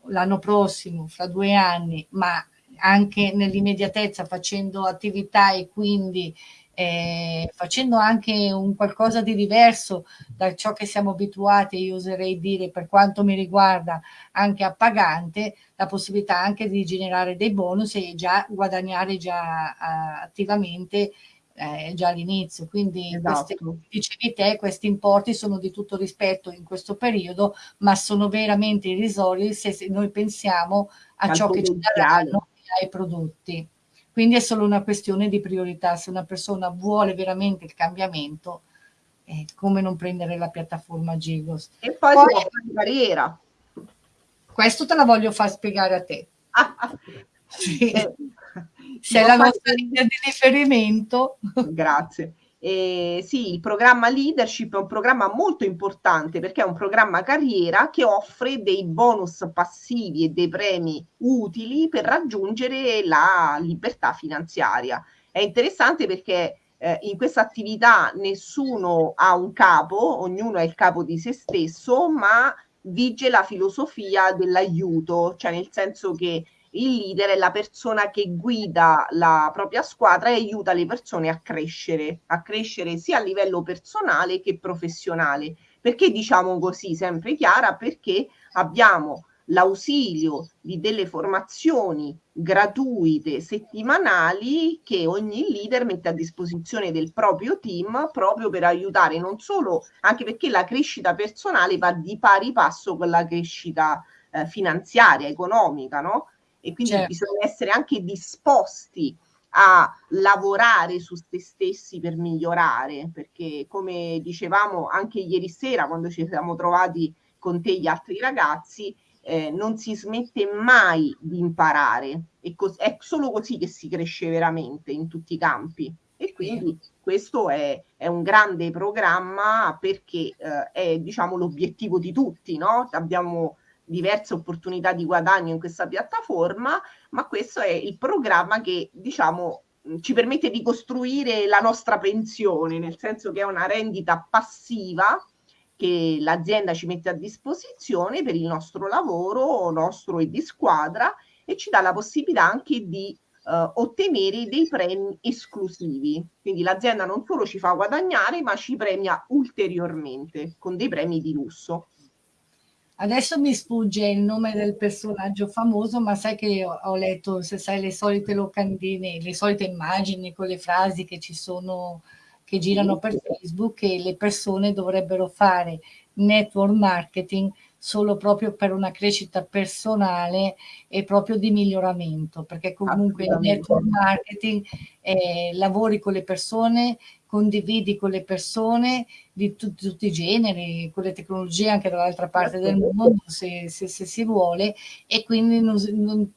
l'anno prossimo, fra due anni, ma anche nell'immediatezza facendo attività e quindi eh, facendo anche un qualcosa di diverso da ciò che siamo abituati, io oserei dire per quanto mi riguarda anche a pagante, la possibilità anche di generare dei bonus e già guadagnare già uh, attivamente eh, già all'inizio. Quindi esatto. questi, dicevi te, questi importi sono di tutto rispetto in questo periodo, ma sono veramente irrisori se, se noi pensiamo a ciò che ci daranno ai prodotti. Quindi è solo una questione di priorità. Se una persona vuole veramente il cambiamento, eh, come non prendere la piattaforma Gigos? E poi, poi si può fare carriera. Questo te la voglio far spiegare a te. sì. Eh, Sei la nostra linea di riferimento. Grazie. Eh, sì, il programma leadership è un programma molto importante perché è un programma carriera che offre dei bonus passivi e dei premi utili per raggiungere la libertà finanziaria. È interessante perché eh, in questa attività nessuno ha un capo, ognuno è il capo di se stesso, ma vige la filosofia dell'aiuto, cioè nel senso che il leader è la persona che guida la propria squadra e aiuta le persone a crescere, a crescere sia a livello personale che professionale. Perché diciamo così, sempre chiara? Perché abbiamo l'ausilio di delle formazioni gratuite settimanali che ogni leader mette a disposizione del proprio team proprio per aiutare non solo, anche perché la crescita personale va di pari passo con la crescita eh, finanziaria, economica, no? E quindi certo. bisogna essere anche disposti a lavorare su se stessi per migliorare, perché come dicevamo anche ieri sera quando ci siamo trovati con te gli altri ragazzi, eh, non si smette mai di imparare, e è solo così che si cresce veramente in tutti i campi. E quindi questo è, è un grande programma perché eh, è diciamo l'obiettivo di tutti, no? Abbiamo diverse opportunità di guadagno in questa piattaforma, ma questo è il programma che diciamo ci permette di costruire la nostra pensione, nel senso che è una rendita passiva che l'azienda ci mette a disposizione per il nostro lavoro, nostro e di squadra, e ci dà la possibilità anche di uh, ottenere dei premi esclusivi. Quindi l'azienda non solo ci fa guadagnare, ma ci premia ulteriormente con dei premi di lusso. Adesso mi sfugge il nome del personaggio famoso, ma sai che ho, letto, se sai, le solite locandine, le solite immagini con le frasi che ci sono, che girano per Facebook, che le persone dovrebbero fare network marketing solo proprio per una crescita personale e proprio di miglioramento, perché comunque il network marketing eh, lavori con le persone, condividi con le persone di tu, tutti i generi, con le tecnologie anche dall'altra parte del mondo se, se, se si vuole e quindi non, non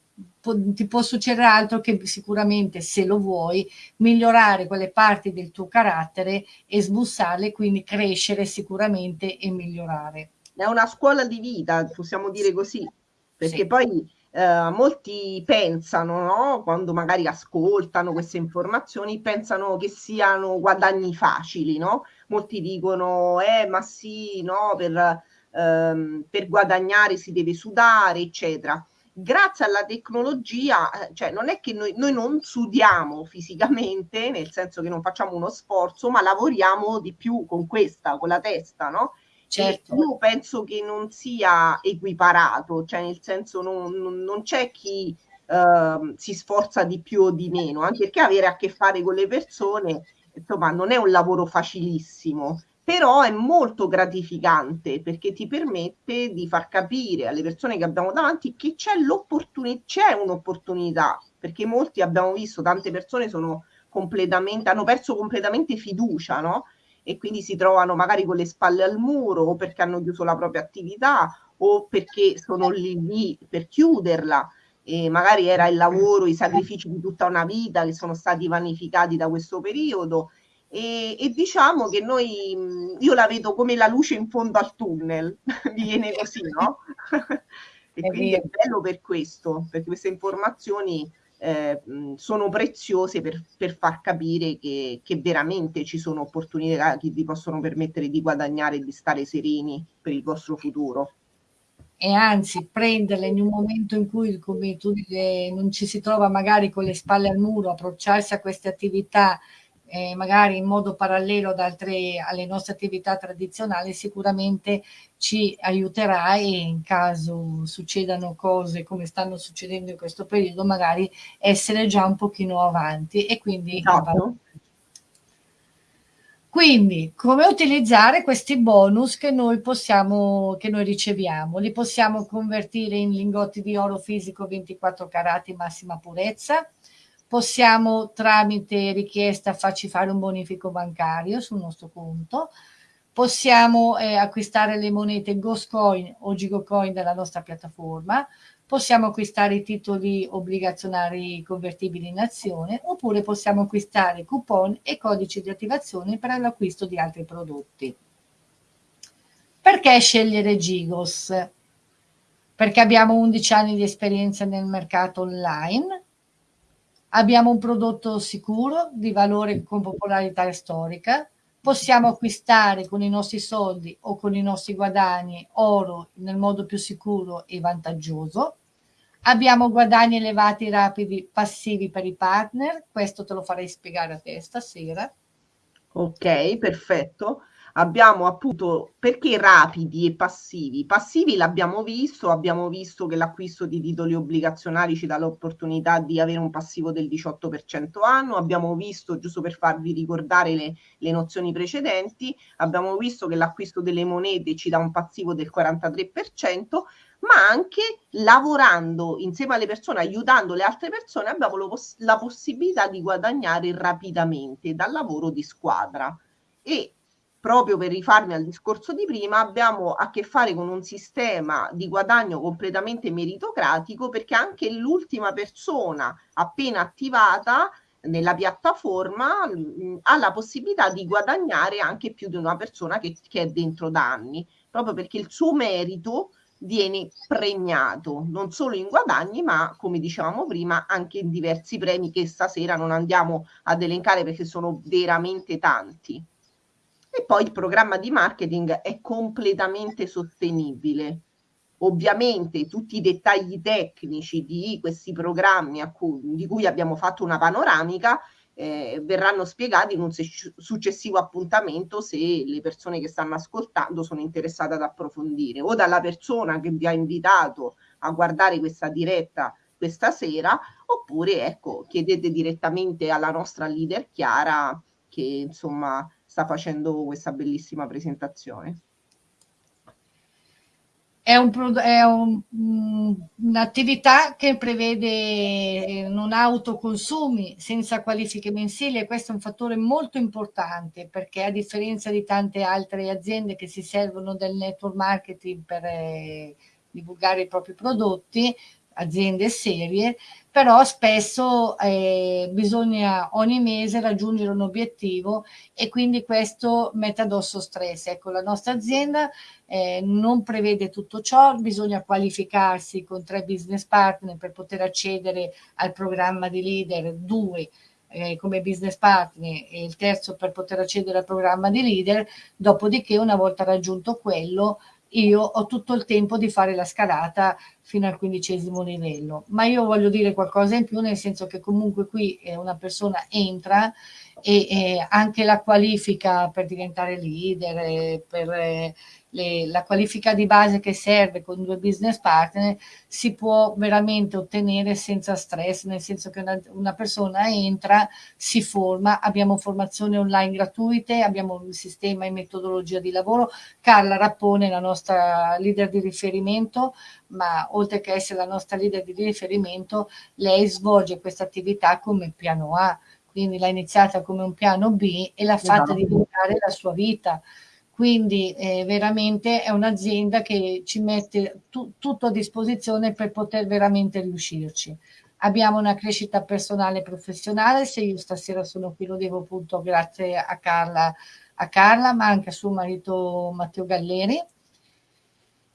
ti può succedere altro che sicuramente se lo vuoi migliorare quelle parti del tuo carattere e sbussarle quindi crescere sicuramente e migliorare è una scuola di vita possiamo dire così perché sì. poi eh, molti pensano, no? quando magari ascoltano queste informazioni, pensano che siano guadagni facili, no? Molti dicono, eh, ma sì, no, per, ehm, per guadagnare si deve sudare, eccetera. Grazie alla tecnologia, eh, cioè non è che noi, noi non sudiamo fisicamente, nel senso che non facciamo uno sforzo, ma lavoriamo di più con questa, con la testa, no? Certo. Io penso che non sia equiparato, cioè nel senso non, non, non c'è chi uh, si sforza di più o di meno, anche perché avere a che fare con le persone, insomma, non è un lavoro facilissimo, però è molto gratificante perché ti permette di far capire alle persone che abbiamo davanti che c'è l'opportunità, c'è un'opportunità, perché molti abbiamo visto, tante persone sono completamente, hanno perso completamente fiducia, no? E quindi si trovano magari con le spalle al muro o perché hanno chiuso la propria attività o perché sono lì, lì per chiuderla. E magari era il lavoro, i sacrifici di tutta una vita che sono stati vanificati da questo periodo. E, e diciamo che noi, io la vedo come la luce in fondo al tunnel, mi viene così, no? e quindi è bello per questo, perché queste informazioni eh, sono preziose per, per far capire che, che, veramente ci sono opportunità che vi possono permettere di guadagnare e di stare sereni per il vostro futuro. E anzi prenderle in un momento in cui, come tu dici, non ci si trova magari con le spalle al muro, approcciarsi a queste attività eh, magari in modo parallelo ad altre, alle nostre attività tradizionali, sicuramente ci aiuterà e in caso succedano cose come stanno succedendo in questo periodo, magari essere già un pochino avanti e quindi esatto. Quindi, come utilizzare questi bonus che noi possiamo, che noi riceviamo? Li possiamo convertire in lingotti di oro fisico 24 carati massima purezza, possiamo tramite richiesta farci fare un bonifico bancario sul nostro conto, possiamo eh, acquistare le monete Ghostcoin o Gigocoin dalla nostra piattaforma, possiamo acquistare i titoli obbligazionari convertibili in azione oppure possiamo acquistare coupon e codici di attivazione per l'acquisto di altri prodotti. Perché scegliere Gigos? Perché abbiamo 11 anni di esperienza nel mercato online, abbiamo un prodotto sicuro, di valore con popolarità storica, possiamo acquistare con i nostri soldi o con i nostri guadagni oro nel modo più sicuro e vantaggioso, Abbiamo guadagni elevati rapidi passivi per i partner, questo te lo farei spiegare a te stasera. Ok, perfetto. Abbiamo appunto perché rapidi e passivi? Passivi l'abbiamo visto, abbiamo visto che l'acquisto di titoli obbligazionari ci dà l'opportunità di avere un passivo del 18% anno, abbiamo visto, giusto per farvi ricordare le, le nozioni precedenti, abbiamo visto che l'acquisto delle monete ci dà un passivo del 43%, ma anche lavorando insieme alle persone, aiutando le altre persone, abbiamo poss- la possibilità di guadagnare rapidamente dal lavoro di squadra. E proprio per rifarmi al discorso di prima, abbiamo a che fare con un sistema di guadagno completamente meritocratico perché anche l'ultima persona appena attivata nella piattaforma mh, ha la possibilità di guadagnare anche più di una persona che, che è dentro da anni, proprio perché il suo merito viene premiato non solo in guadagni, ma come dicevamo prima, anche in diversi premi che stasera non andiamo ad elencare perché sono veramente tanti. E poi il programma di marketing è completamente sostenibile. Ovviamente tutti i dettagli tecnici di questi programmi cui, di cui abbiamo fatto una panoramica eh, verranno spiegati in un successivo appuntamento se le persone che stanno ascoltando sono interessate ad approfondire o dalla persona che vi ha invitato a guardare questa diretta questa sera oppure ecco chiedete direttamente alla nostra leader Chiara che insomma sta facendo questa bellissima presentazione. È, un, è un, un'attività che prevede non autoconsumi senza qualifiche mensili e questo è un fattore molto importante perché a differenza di tante altre aziende che si servono del network marketing per eh, divulgare i propri prodotti, aziende serie, però spesso eh, bisogna ogni mese raggiungere un obiettivo e quindi questo mette addosso stress. Ecco, la nostra azienda eh, non prevede tutto ciò, bisogna qualificarsi con tre business partner per poter accedere al programma di leader, due eh, come business partner e il terzo per poter accedere al programma di leader, dopodiché una volta raggiunto quello io ho tutto il tempo di fare la scalata fino al quindicesimo livello. Ma io voglio dire qualcosa in più, nel senso che comunque qui una persona entra e, e anche la qualifica per diventare leader, per le, la qualifica di base che serve con due business partner si può veramente ottenere senza stress, nel senso che una, una persona entra, si forma, abbiamo formazioni online gratuite, abbiamo un sistema e metodologia di lavoro. Carla Rappone, la nostra leader di riferimento, ma oltre che essere la nostra leader di riferimento, lei svolge questa attività come piano A quindi l'ha iniziata come un piano B e l'ha fatta esatto. diventare la sua vita. Quindi eh, veramente è un'azienda che ci mette tu, tutto a disposizione per poter veramente riuscirci. Abbiamo una crescita personale e professionale, se io stasera sono qui lo devo appunto grazie a Carla, a Carla ma anche a suo marito Matteo Galleri,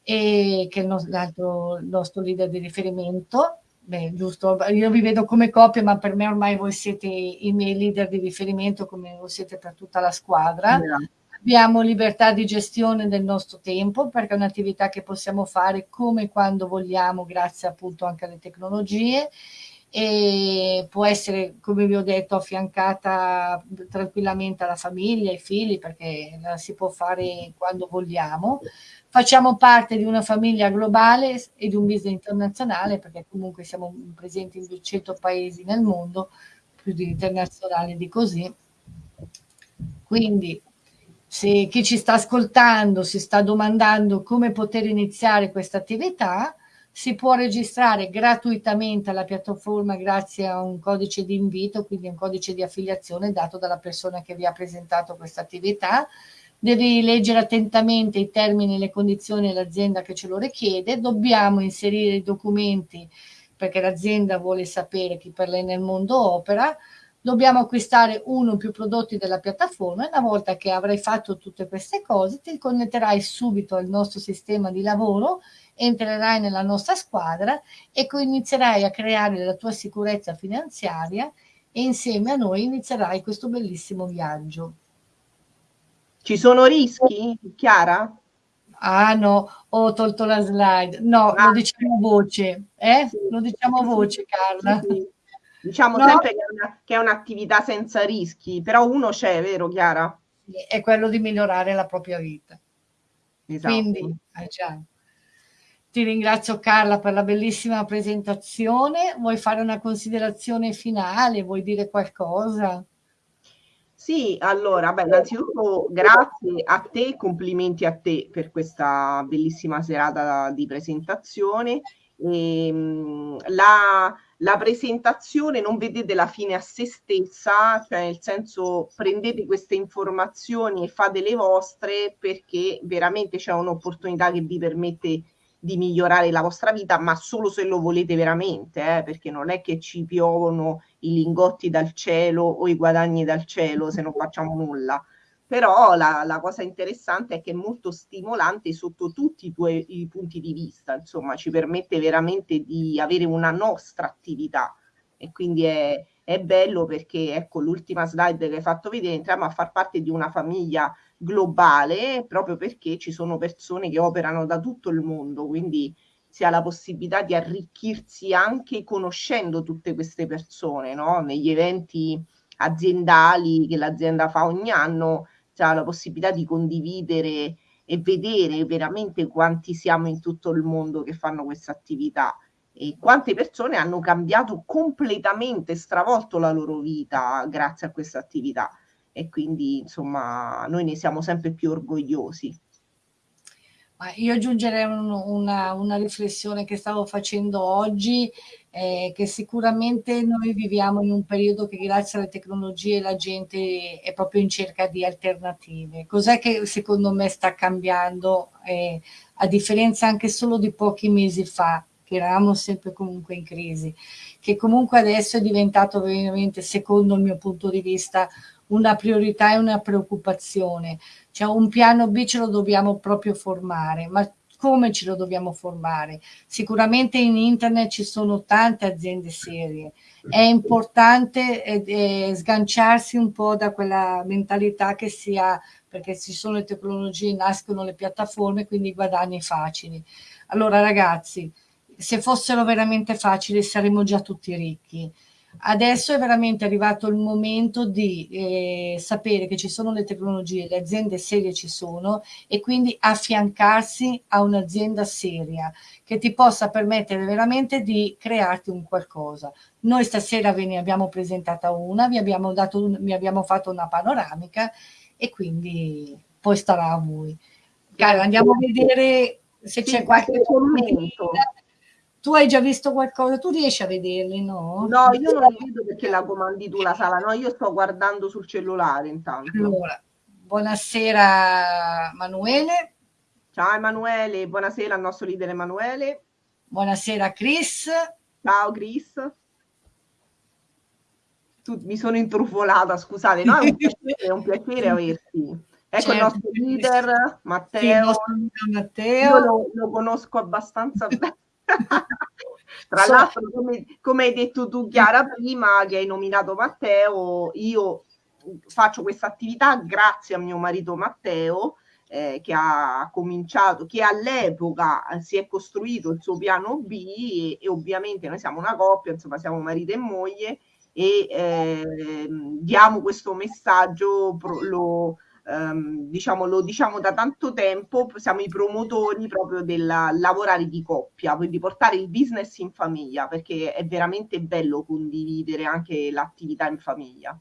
che è il nostro, leader di riferimento. Beh, giusto, io vi vedo come coppia, ma per me ormai voi siete i miei leader di riferimento, come lo siete per tutta la squadra. Yeah. Abbiamo libertà di gestione del nostro tempo perché è un'attività che possiamo fare come e quando vogliamo, grazie appunto anche alle tecnologie e può essere, come vi ho detto, affiancata tranquillamente alla famiglia, ai figli, perché la si può fare quando vogliamo. Facciamo parte di una famiglia globale e di un business internazionale, perché comunque siamo presenti in 200 paesi nel mondo, più di internazionale di così. Quindi se chi ci sta ascoltando si sta domandando come poter iniziare questa attività, si può registrare gratuitamente alla piattaforma grazie a un codice di invito, quindi un codice di affiliazione dato dalla persona che vi ha presentato questa attività. Devi leggere attentamente i termini e le condizioni dell'azienda che ce lo richiede. Dobbiamo inserire i documenti perché l'azienda vuole sapere chi per lei nel mondo opera. Dobbiamo acquistare uno o più prodotti della piattaforma e una volta che avrai fatto tutte queste cose ti connetterai subito al nostro sistema di lavoro entrerai nella nostra squadra e inizierai a creare la tua sicurezza finanziaria e insieme a noi inizierai questo bellissimo viaggio. Ci sono rischi, Chiara? Ah no, ho tolto la slide. No, ah, lo diciamo a voce, eh? Sì, lo diciamo a voce, Carla. Sì, Diciamo no? sempre che è, un'attività senza rischi, però uno c'è, vero Chiara? È quello di migliorare la propria vita. Esatto. Quindi, eh, già. Ti ringrazio Carla per la bellissima presentazione. Vuoi fare una considerazione finale? Vuoi dire qualcosa? Sì, allora, beh, innanzitutto grazie a te, complimenti a te per questa bellissima serata di presentazione. E, ehm, la, la presentazione non vedete la fine a se stessa, cioè nel senso prendete queste informazioni e fate le vostre perché veramente c'è un'opportunità che vi permette di migliorare la vostra vita, ma solo se lo volete veramente, eh, perché non è che ci piovono i lingotti dal cielo o i guadagni dal cielo se non facciamo nulla. Però la, la cosa interessante è che è molto stimolante sotto tutti i tuoi i punti di vista, insomma, ci permette veramente di avere una nostra attività e quindi è, è bello perché, ecco, l'ultima slide che hai fatto vedere, entriamo a far parte di una famiglia globale proprio perché ci sono persone che operano da tutto il mondo, quindi si ha la possibilità di arricchirsi anche conoscendo tutte queste persone, no? Negli eventi aziendali che l'azienda fa ogni anno, ha la possibilità di condividere e vedere veramente quanti siamo in tutto il mondo che fanno questa attività e quante persone hanno cambiato completamente, stravolto la loro vita grazie a questa attività e quindi insomma noi ne siamo sempre più orgogliosi. Ma io aggiungerei un, una, una, riflessione che stavo facendo oggi, eh, che sicuramente noi viviamo in un periodo che grazie alle tecnologie la gente è proprio in cerca di alternative. Cos'è che secondo me sta cambiando, eh, a differenza anche solo di pochi mesi fa, che eravamo sempre comunque in crisi, che comunque adesso è diventato veramente, secondo il mio punto di vista, una priorità e una preoccupazione. Cioè un piano B ce lo dobbiamo proprio formare, ma come ce lo dobbiamo formare? Sicuramente in internet ci sono tante aziende serie, è importante eh, eh, sganciarsi un po' da quella mentalità che si ha, perché ci sono le tecnologie, nascono le piattaforme, quindi guadagni facili. Allora ragazzi, se fossero veramente facili saremmo già tutti ricchi Adesso è veramente arrivato il momento di eh, sapere che ci sono le tecnologie, le aziende serie ci sono e quindi affiancarsi a un'azienda seria che ti possa permettere veramente di crearti un qualcosa. Noi stasera ve ne abbiamo presentata una, vi abbiamo, dato un, vi abbiamo fatto una panoramica e quindi poi starà a voi. Cara, andiamo a vedere se c'è qualche commento tu hai già visto qualcosa? Tu riesci a vederli, no? No, io non li vedo perché la comandi tu la sala, no, io sto guardando sul cellulare intanto. Allora, buonasera Emanuele. Ciao Emanuele, buonasera al nostro leader Emanuele. Buonasera Chris. Ciao Chris. Tu, mi sono intrufolata, scusate, no, è un piacere, è un piacere averti. Ecco certo. il nostro leader, Matteo. Sì, nostro Matteo. Io lo, lo conosco abbastanza bene. Tra so. l'altro, come, come, hai detto tu, Chiara, prima che hai nominato Matteo, io faccio questa attività grazie a mio marito Matteo, eh, che ha cominciato, che all'epoca si è costruito il suo piano B e, e ovviamente noi siamo una coppia, insomma siamo marito e moglie e eh, diamo questo messaggio, lo, ehm, diciamo, lo diciamo da tanto tempo, siamo i promotori proprio del lavorare di coppia, quindi portare il business in famiglia, perché è veramente bello condividere anche l'attività in famiglia.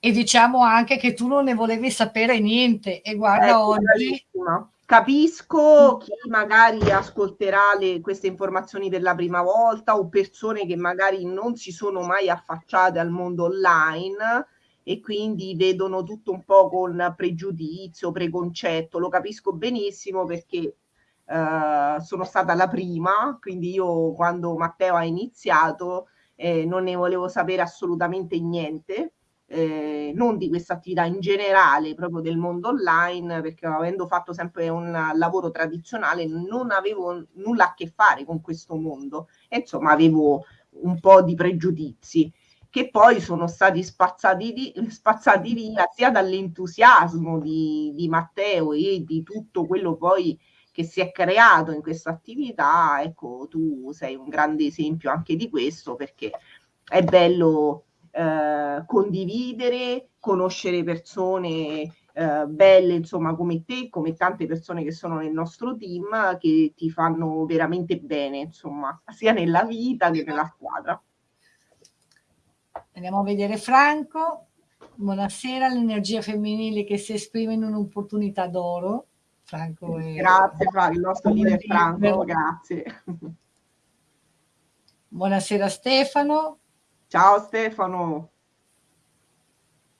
E diciamo anche che tu non ne volevi sapere niente e guarda ecco, oggi... Bravissima. Capisco chi magari ascolterà le, queste informazioni per la prima volta o persone che magari non si sono mai affacciate al mondo online e quindi vedono tutto un po' con pregiudizio, preconcetto. Lo capisco benissimo perché eh, sono stata la prima, quindi io quando Matteo ha iniziato eh, non ne volevo sapere assolutamente niente. Eh, non di questa attività in generale, proprio del mondo online, perché avendo fatto sempre un lavoro tradizionale non avevo nulla a che fare con questo mondo e insomma avevo un po' di pregiudizi che poi sono stati spazzati, di, spazzati via sia dall'entusiasmo di, di Matteo e di tutto quello poi che si è creato in questa attività, ecco, tu sei un grande esempio anche di questo perché è bello eh, condividere, conoscere persone eh, belle, insomma, come te, come tante persone che sono nel nostro team, che ti fanno veramente bene, insomma, sia nella vita che nella squadra. Andiamo a vedere Franco. Buonasera, l'energia femminile che si esprime in un'opportunità d'oro. Franco è... Grazie, Franco, il nostro leader Franco, grazie. Buonasera Stefano. Ciao Stefano.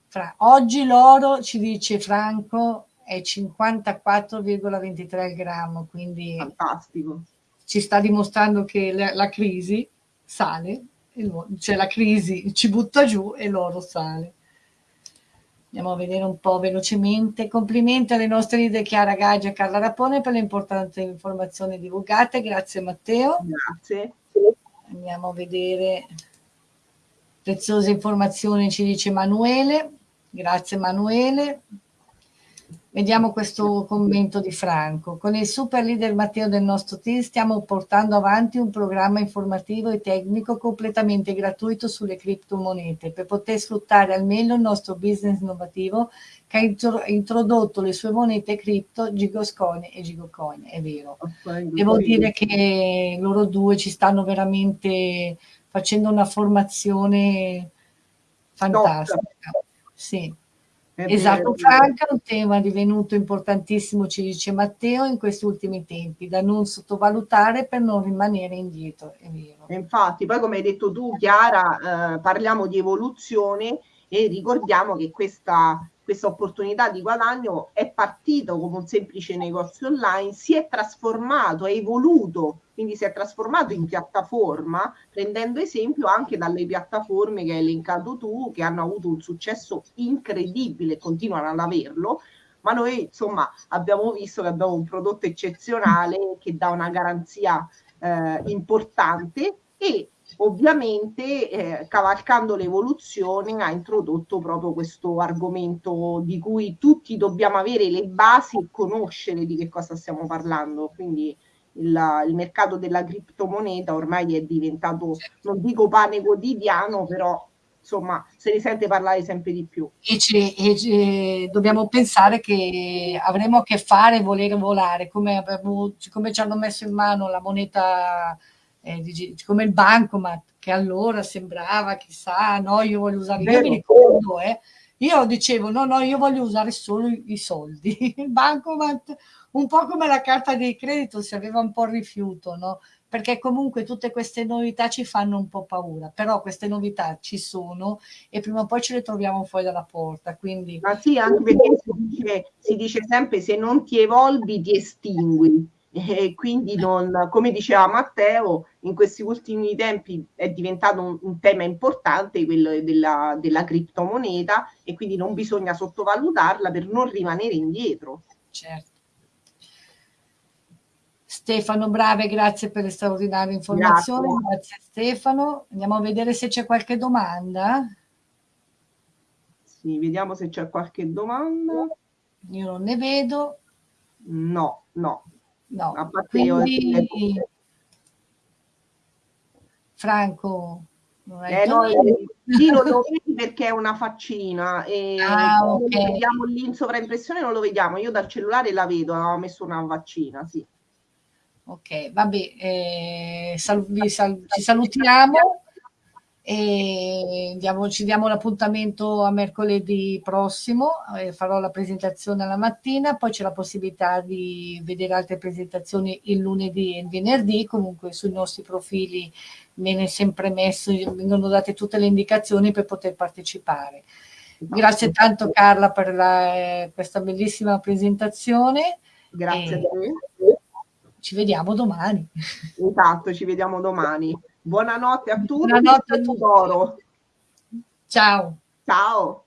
Fra... Oggi l'oro, ci dice Franco, è 54,23 al grammo, quindi fantastico. Ci sta dimostrando che la, la crisi sale c'è la crisi, ci butta giù e l'oro sale. Andiamo a vedere un po' velocemente. Complimenti alle nostre leader Chiara Gaggia e Carla Rapone per le importanti informazioni divulgate. Grazie Matteo. Grazie. Andiamo a vedere preziose informazioni, ci dice Emanuele. Grazie Emanuele. Vediamo questo commento di Franco. Con il super leader Matteo del nostro team stiamo portando avanti un programma informativo e tecnico completamente gratuito sulle criptomonete per poter sfruttare al meglio il nostro business innovativo che ha introdotto le sue monete cripto Gigoscoin e Gigocoin, è vero. Devo dire che loro due ci stanno veramente facendo una formazione fantastica. Sì. Esatto, Franca, un tema divenuto importantissimo, ci dice Matteo, in questi ultimi tempi, da non sottovalutare per non rimanere indietro, è vero. Infatti, poi come hai detto tu, Chiara, eh, parliamo di evoluzione e ricordiamo che questa questa opportunità di guadagno è partito come un semplice negozio online, si è trasformato, è evoluto, quindi si è trasformato in piattaforma, prendendo esempio anche dalle piattaforme che hai elencato tu, che hanno avuto un successo incredibile e continuano ad averlo, ma noi insomma abbiamo visto che abbiamo un prodotto eccezionale che dà una garanzia eh, importante e ovviamente eh, cavalcando l'evoluzione ha introdotto proprio questo argomento di cui tutti dobbiamo avere le basi e conoscere di che cosa stiamo parlando. Quindi il, il mercato della criptomoneta ormai è diventato, non dico pane quotidiano, però insomma se ne sente parlare sempre di più. E, e dobbiamo pensare che avremo a che fare volere volare, come, abbiamo, come ci hanno messo in mano la moneta eh, come il bancomat, che allora sembrava, chissà, no, io voglio usare, io mi ricordo, eh, io dicevo, no, no, io voglio usare solo i soldi, il bancomat, un po' come la carta di credito, si aveva un po' rifiuto, no? perché comunque tutte queste novità ci fanno un po' paura, però queste novità ci sono e prima o poi ce le troviamo fuori dalla porta. Quindi... Ma sì, anche perché si dice, si dice sempre se non ti evolvi ti estingui e quindi non, come diceva Matteo, in questi ultimi tempi è diventato un, un tema importante quello della, della, criptomoneta e quindi non bisogna sottovalutarla per non rimanere indietro. Certo. Stefano Brave, grazie per le straordinarie informazioni. Grazie. grazie Stefano. Andiamo a vedere se c'è qualche domanda. Sì, vediamo se c'è qualche domanda. Io non ne vedo. No, no. No, a parte quindi... io Franco, non eh, no, sì, non lo vedi perché è una faccina e ah, okay. vediamo lì in sovraimpressione non lo vediamo, io dal cellulare la vedo, ho messo una vaccina, sì. Ok, vabbè, eh, sal- sal- ci salutiamo e diamo, ci diamo l'appuntamento a mercoledì prossimo, eh, farò la presentazione alla mattina, poi c'è la possibilità di vedere altre presentazioni il lunedì e il venerdì, comunque sui nostri profili viene sempre messo, vengono date tutte le indicazioni per poter partecipare. Grazie tanto Carla per la, questa bellissima presentazione. Grazie a te. Ci vediamo domani. Esatto, ci vediamo domani. Buonanotte a tutti. Buonanotte a tutti. Ciao. Ciao.